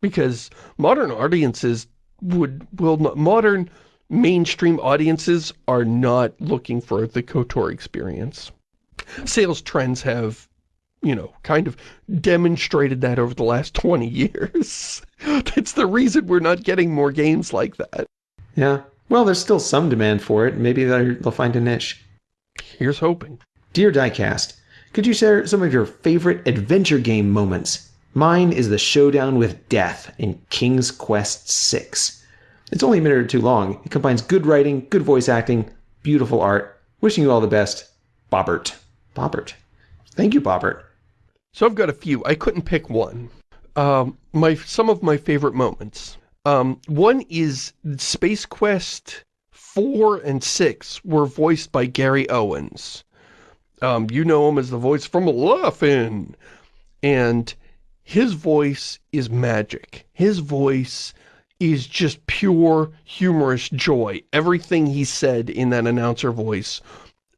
Because modern audiences would, will not, modern mainstream audiences are not looking for the KOTOR experience. Sales trends have, you know, kind of demonstrated that over the last 20 years. That's the reason we're not getting more games like that. Yeah. Well, there's still some demand for it. Maybe they'll find a niche. Here's hoping. Dear Diecast, could you share some of your favorite adventure game moments? Mine is the showdown with death in King's Quest VI. It's only a minute or two long. It combines good writing, good voice acting, beautiful art. Wishing you all the best, Bobbert. Bobbert. Thank you, Bobbert. So I've got a few. I couldn't pick one. Um, my Some of my favorite moments. Um, one is Space Quest 4 and 6 were voiced by Gary Owens. Um, you know him as the voice from Laugh-In. And his voice is magic. His voice is just pure humorous joy. Everything he said in that announcer voice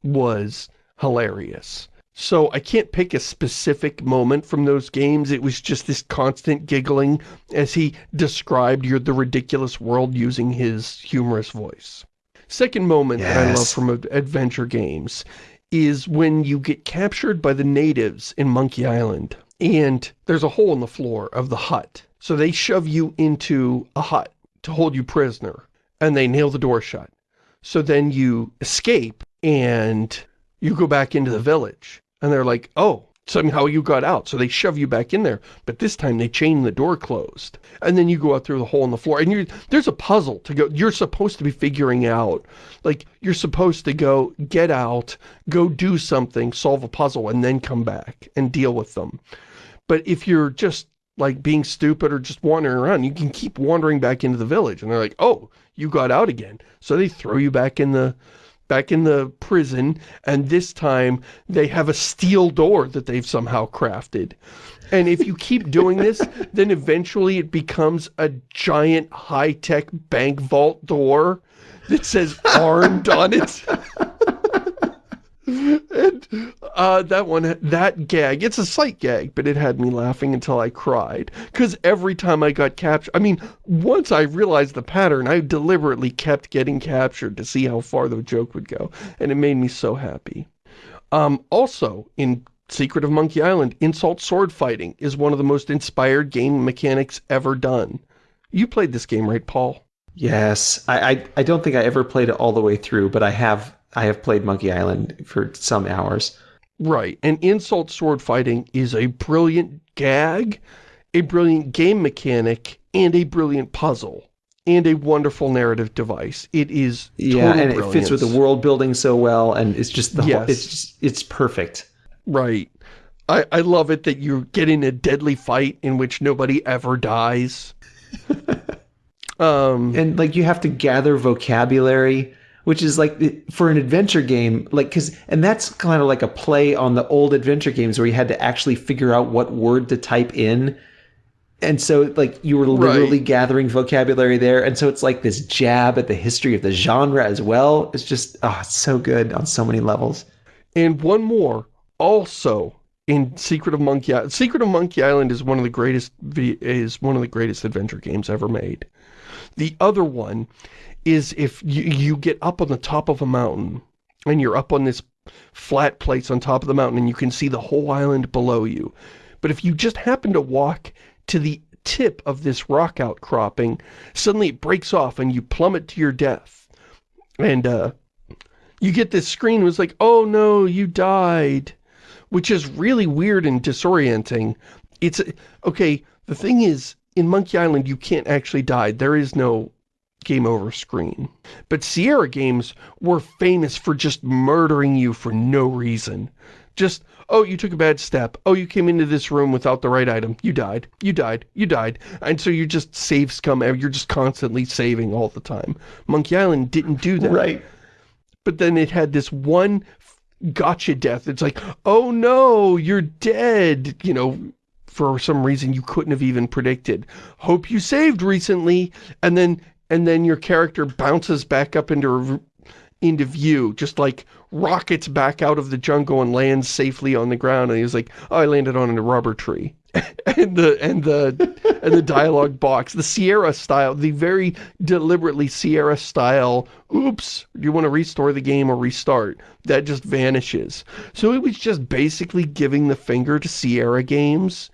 was hilarious. So I can't pick a specific moment from those games. It was just this constant giggling as he described your, the ridiculous world using his humorous voice. Second moment that I love from adventure games is when you get captured by the natives in Monkey Island and there's a hole in the floor of the hut. So they shove you into a hut to hold you prisoner and they nail the door shut. So then you escape and you go back into the village and they're like, oh, somehow you got out. So they shove you back in there, but this time they chain the door closed. And then you go out through the hole in the floor and you there's a puzzle to go. You're supposed to be figuring out, like you're supposed to go get out, go do something, solve a puzzle and then come back and deal with them. But if you're just like being stupid or just wandering around, you can keep wandering back into the village. And they're like, oh, you got out again. So they throw you back in the back in the prison, and this time they have a steel door that they've somehow crafted. And if you keep doing this, then eventually it becomes a giant high-tech bank vault door that says armed on it. and uh, that one, that gag, it's a sight gag, but it had me laughing until I cried. Because every time I got captured, I mean, once I realized the pattern, I deliberately kept getting captured to see how far the joke would go. And it made me so happy. Um, also, in Secret of Monkey Island, insult sword fighting is one of the most inspired game mechanics ever done. You played this game, right, Paul? Yes. I, I, I don't think I ever played it all the way through, but I have I have played Monkey Island for some hours. Right, and insult sword fighting is a brilliant gag, a brilliant game mechanic, and a brilliant puzzle, and a wonderful narrative device. It is Yeah, and it fits with the world building so well, and it's just the whole, it's just, it's perfect. Right. I, I love it that you get in a deadly fight in which nobody ever dies. um, and like you have to gather vocabulary which is like for an adventure game like because and that's kind of like a play on the old adventure games where you had to actually figure out what word to type in and so like you were literally Right. gathering vocabulary there and so it's like this jab at the history of the genre as well it's just oh it's so good on so many levels And one more, also in Secret of Monkey Island. Secret of Monkey Island is one of the greatest is one of the greatest adventure games ever made. The other one is if you, you get up on the top of a mountain and you're up on this flat place on top of the mountain and you can see the whole island below you. But if you just happen to walk to the tip of this rock outcropping, suddenly it breaks off and you plummet to your death. And uh, you get this screen was like, oh no, you died, which is really weird and disorienting. It's, okay, The thing is, in Monkey Island, you can't actually die. There is no game over screen. But Sierra games were famous for just murdering you for no reason. Just, oh, you took a bad step. Oh, you came into this room without the right item. You died. You died. You died. And so you're just save scum. You're just constantly saving all the time. Monkey Island didn't do that. Right. But then it had this one gotcha death. It's like, oh no, you're dead. You know, for some reason you couldn't have even predicted. Hope you saved recently. And then, and then your character bounces back up into into view, just like rockets back out of the jungle and lands safely on the ground. And he's like, oh, I landed on a rubber tree. and the and the and the dialogue box, the Sierra style, the very deliberately Sierra style. Oops, do you want to restore the game or restart? That just vanishes. So it was just basically giving the finger to Sierra games.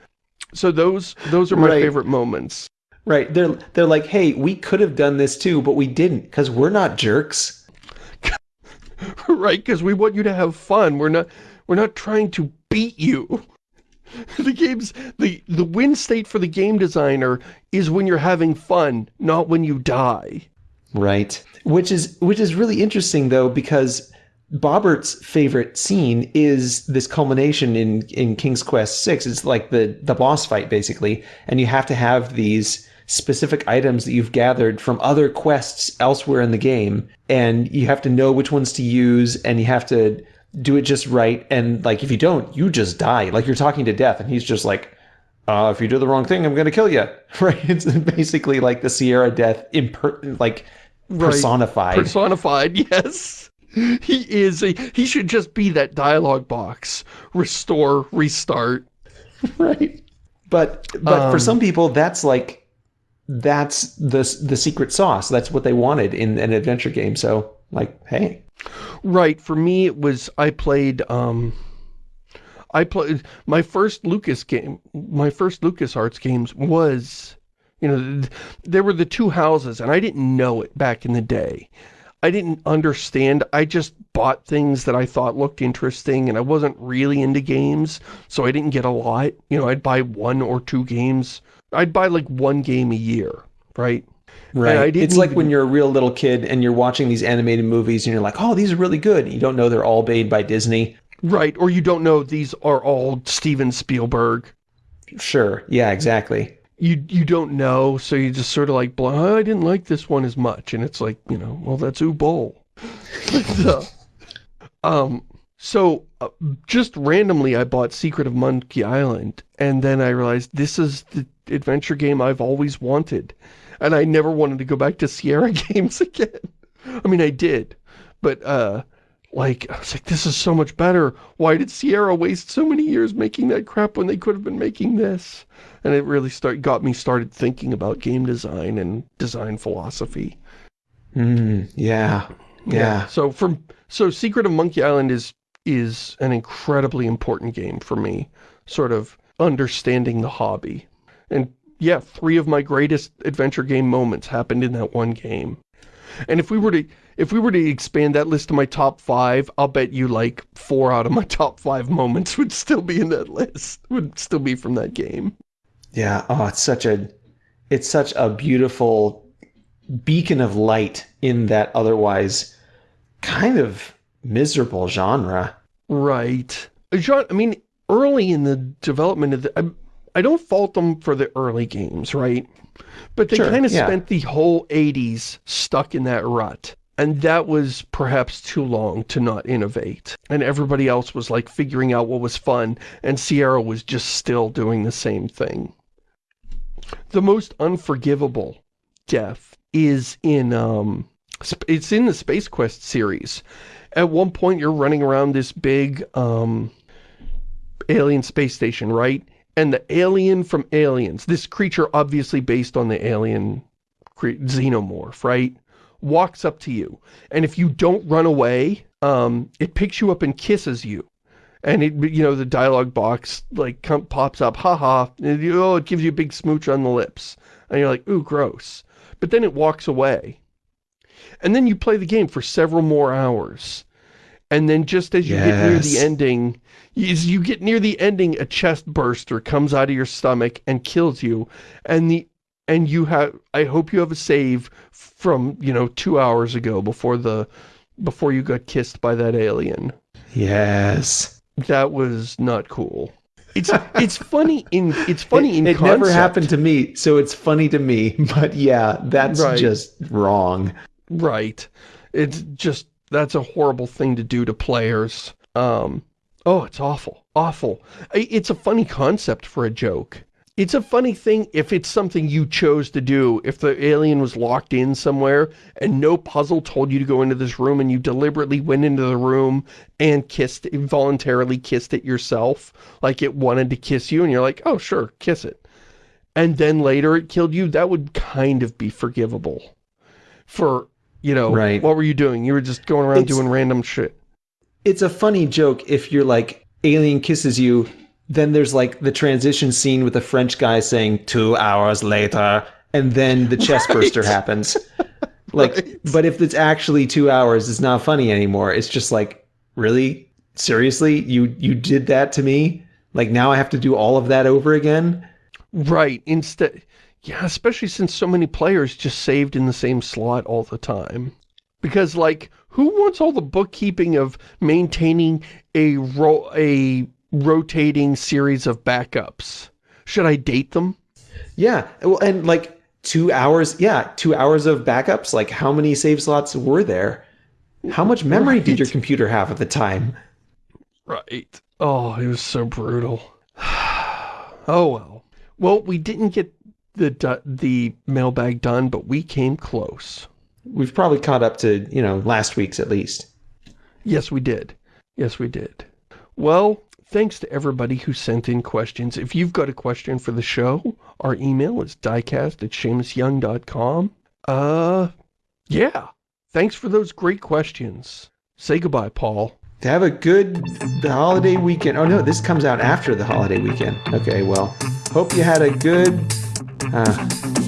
So those those are my right. favorite moments. Right. They're they're like, hey, we could have done this too, but we didn't because we're not jerks. right, because we want you to have fun. We're not we're not trying to beat you. the game's the the win state for the game designer is when you're having fun, not when you die. Right. Which is which is really interesting though because Bobbert's favorite scene is this culmination in in King's Quest 6. It's like the the boss fight basically, and you have to have these specific items that you've gathered from other quests elsewhere in the game and you have to know which ones to use and you have to do it just right. And like, if you don't, you just die. Like you're talking to death and he's just like, uh, if you do the wrong thing, I'm going to kill you. Right. It's basically like the Sierra death, imper- like personified. Right. Personified. Yes. He is a, he should just be that dialogue box. Restore, restart. right. But, but um, for some people, that's like, that's the, the secret sauce. That's what they wanted in an adventure game. So like, hey, Right. For me, it was, I played, um, I played, my first Lucas game, my first LucasArts games was, you know, there were the two houses, and I didn't know it back in the day. I didn't understand. I just bought things that I thought looked interesting, and I wasn't really into games, so I didn't get a lot. You know, I'd buy one or two games. I'd buy like one game a year, right? Right. It's like when you're a real little kid and you're watching these animated movies and you're like, oh, these are really good. You don't know they're all made by Disney. Right. Or you don't know these are all Steven Spielberg. Sure. Yeah, exactly. You you don't know, so you just sort of like, oh, I didn't like this one as much. And it's like, you know, well, that's Bowl. so, um, so uh, just randomly, I bought Secret of Monkey Island. And then I realized this is the adventure game I've always wanted and I never wanted to go back to Sierra games again. I mean, I did, but, uh, like, I was like, this is so much better. Why did Sierra waste so many years making that crap when they could have been making this? And it really start got me started thinking about game design and design philosophy. Mm, yeah, yeah. Yeah. So from so Secret of Monkey Island is is an incredibly important game for me, sort of understanding the hobby. And yeah, three of my greatest adventure game moments happened in that one game. And if we were to if we were to expand that list to my top five, I'll bet you like four out of my top five moments would still be in that list. Would still be from that game. Yeah. Oh, it's such a it's such a beautiful beacon of light in that otherwise kind of miserable genre. Right. John, I mean, early in the development of the, I don't fault them for the early games, right? But they sure, kind of yeah. spent the whole 80s stuck in that rut. And that was perhaps too long to not innovate. And everybody else was like figuring out what was fun, and Sierra was just still doing the same thing. The most unforgivable death is in, um, it's in the Space Quest series. At one point, you're running around this big, um, alien space station, right? and the alien from Aliens, this creature obviously based on the alien xenomorph, right, walks up to you. And if you don't run away, um, it picks you up and kisses you. And it, you know, the dialogue box, like, pops up, haha, and, oh, it gives you a big smooch on the lips. And you're like, ooh, gross. But then it walks away. And then you play the game for several more hours. And then just as you yes. get near the ending, as you get near the ending, a chest burster comes out of your stomach and kills you. And the and you have I hope you have a save from, you know, two hours ago before the before you got kissed by that alien. Yes. That was not cool. It's it's funny in it's funny it, in it concept. never happened to me, so it's funny to me. But yeah, that's Right. just wrong. Right. It's just, that's a horrible thing to do to players. Um, oh, it's awful. Awful. It's a funny concept for a joke. It's a funny thing if it's something you chose to do. If the alien was locked in somewhere and no puzzle told you to go into this room and you deliberately went into the room and kissed, voluntarily kissed it yourself, like it wanted to kiss you and you're like, oh, sure, kiss it. And then later it killed you, that would kind of be forgivable for, you know, Right. what were you doing? You were just going around It's- doing random shit. It's a funny joke if you're like, alien kisses you, then there's like the transition scene with the French guy saying two hours later, and then the chest burster happens. Like, Right. but if it's actually two hours, it's not funny anymore. It's just like, really? Seriously? You you did that to me? Like now I have to do all of that over again? Right. Instead, yeah, especially since so many players just saved in the same slot all the time. Because, like, who wants all the bookkeeping of maintaining a ro a rotating series of backups? Should I date them? Yeah. Well, and like two hours, yeah, two hours of backups. Like how many save slots were there? How much memory did your computer have at the time? Right. Oh, it was so brutal. oh, well. Well, we didn't get the the mailbag done, but we came close. We've probably caught up to, you know, last week's at least. Yes, we did. Yes, we did. Well, thanks to everybody who sent in questions. If you've got a question for the show, our email is diecast at ShamusYoung.com. Uh, yeah. Thanks for those great questions. Say goodbye, Paul. Have a good the holiday weekend. Oh no, this comes out after the holiday weekend. Okay, well, hope you had a good 嗯。